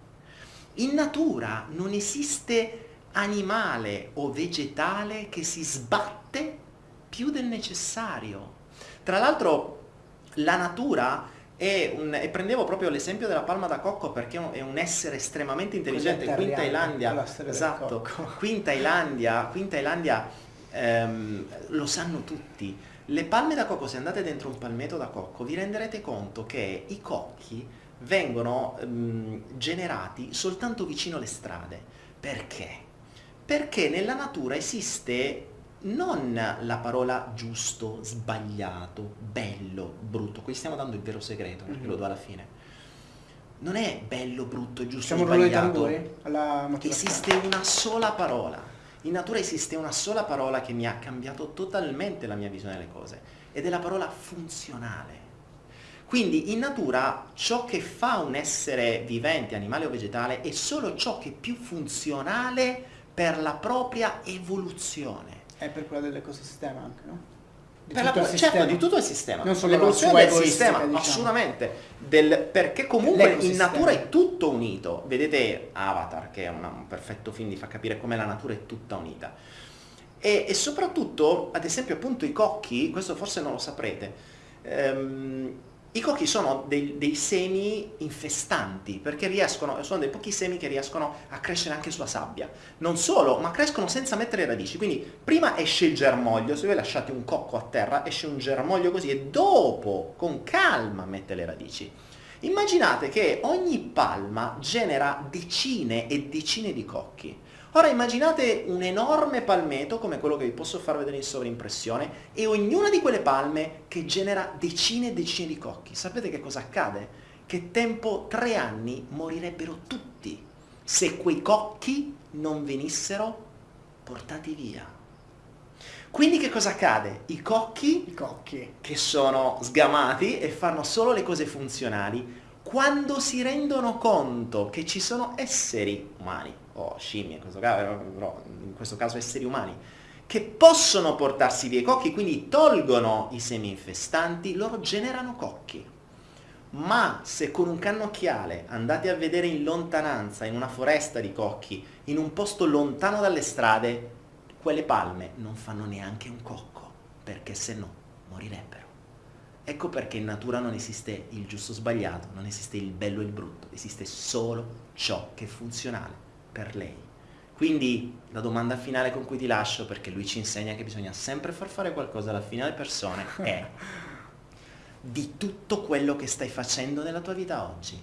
In natura non esiste animale o vegetale che si sbatte più del necessario. Tra l'altro la natura è un, e prendevo proprio l'esempio della palma da cocco perché è un- essere estremamente intelligente. Qui in Thailandia, esatto, qui in Thailandia, qui in Thailandia ehm, lo sanno tutti. Le palme da cocco, se andate dentro un palmeto da cocco, vi renderete conto che i cocchi vengono ehm, generati soltanto vicino alle strade. Perché? Perché nella natura esiste non la parola giusto, sbagliato, bello, brutto. Qui stiamo dando il vero segreto, perché Mhm. lo do alla fine. Non è bello, brutto, giusto, di sbagliato. Esiste una sola parola. In natura esiste una sola parola che mi ha cambiato totalmente la mia visione delle cose ed è la parola funzionale. Quindi in natura ciò che fa un essere vivente, animale o vegetale, è solo ciò che è più funzionale per la propria evoluzione. È per quella dell'ecosistema anche, no? Di Per la- tutto il certo, di tutto il sistema. Non solo L'evoluzione la del sistema, diciamo. assolutamente. Del- perché comunque in natura è tutto unito. Vedete Avatar, che è una- un perfetto film, vi fa capire come la natura è tutta unita. E, e soprattutto, ad esempio, appunto i cocchi, questo forse non lo saprete, ehm, i cocchi sono dei, dei semi infestanti perché riescono, sono dei pochi semi che riescono a crescere anche sulla sabbia. Non solo, ma crescono senza mettere radici. Quindi prima esce il germoglio, se voi lasciate un cocco a terra esce un germoglio così e dopo con calma mette le radici. Immaginate che ogni palma genera decine e decine di cocchi. Ora immaginate un enorme palmeto come quello che vi posso far vedere in sovrimpressione e ognuna di quelle palme che genera decine e decine di cocchi. Sapete che cosa accade? Che tempo tre anni morirebbero tutti. se quei cocchi non venissero portati via. Quindi che cosa accade? I cocchi, I cocchi. che sono sgamati e fanno solo le cose funzionali, quando si rendono conto che ci sono esseri umani, o scimmie in questo caso, però in questo caso esseri umani, che possono portarsi via i cocchi, quindi tolgono i semi infestanti, loro generano cocchi. Ma se con un cannocchiale andate a vedere in lontananza, in una foresta di cocchi, in un posto lontano dalle strade, quelle palme non fanno neanche un cocco, perché se no morirebbero. Ecco perché in natura non esiste il giusto o sbagliato, non esiste il bello e il brutto, esiste solo ciò che è funzionale per lei. Quindi la domanda finale con cui ti lascio, perché lui ci insegna che bisogna sempre far fare qualcosa alla fine alle persone, è di tutto quello che stai facendo nella tua vita oggi,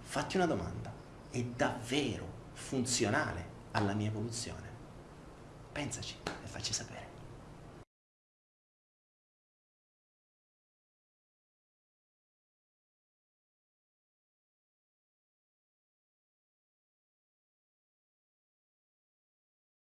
fatti una domanda, è davvero funzionale alla mia evoluzione? Pensaci e facci sapere.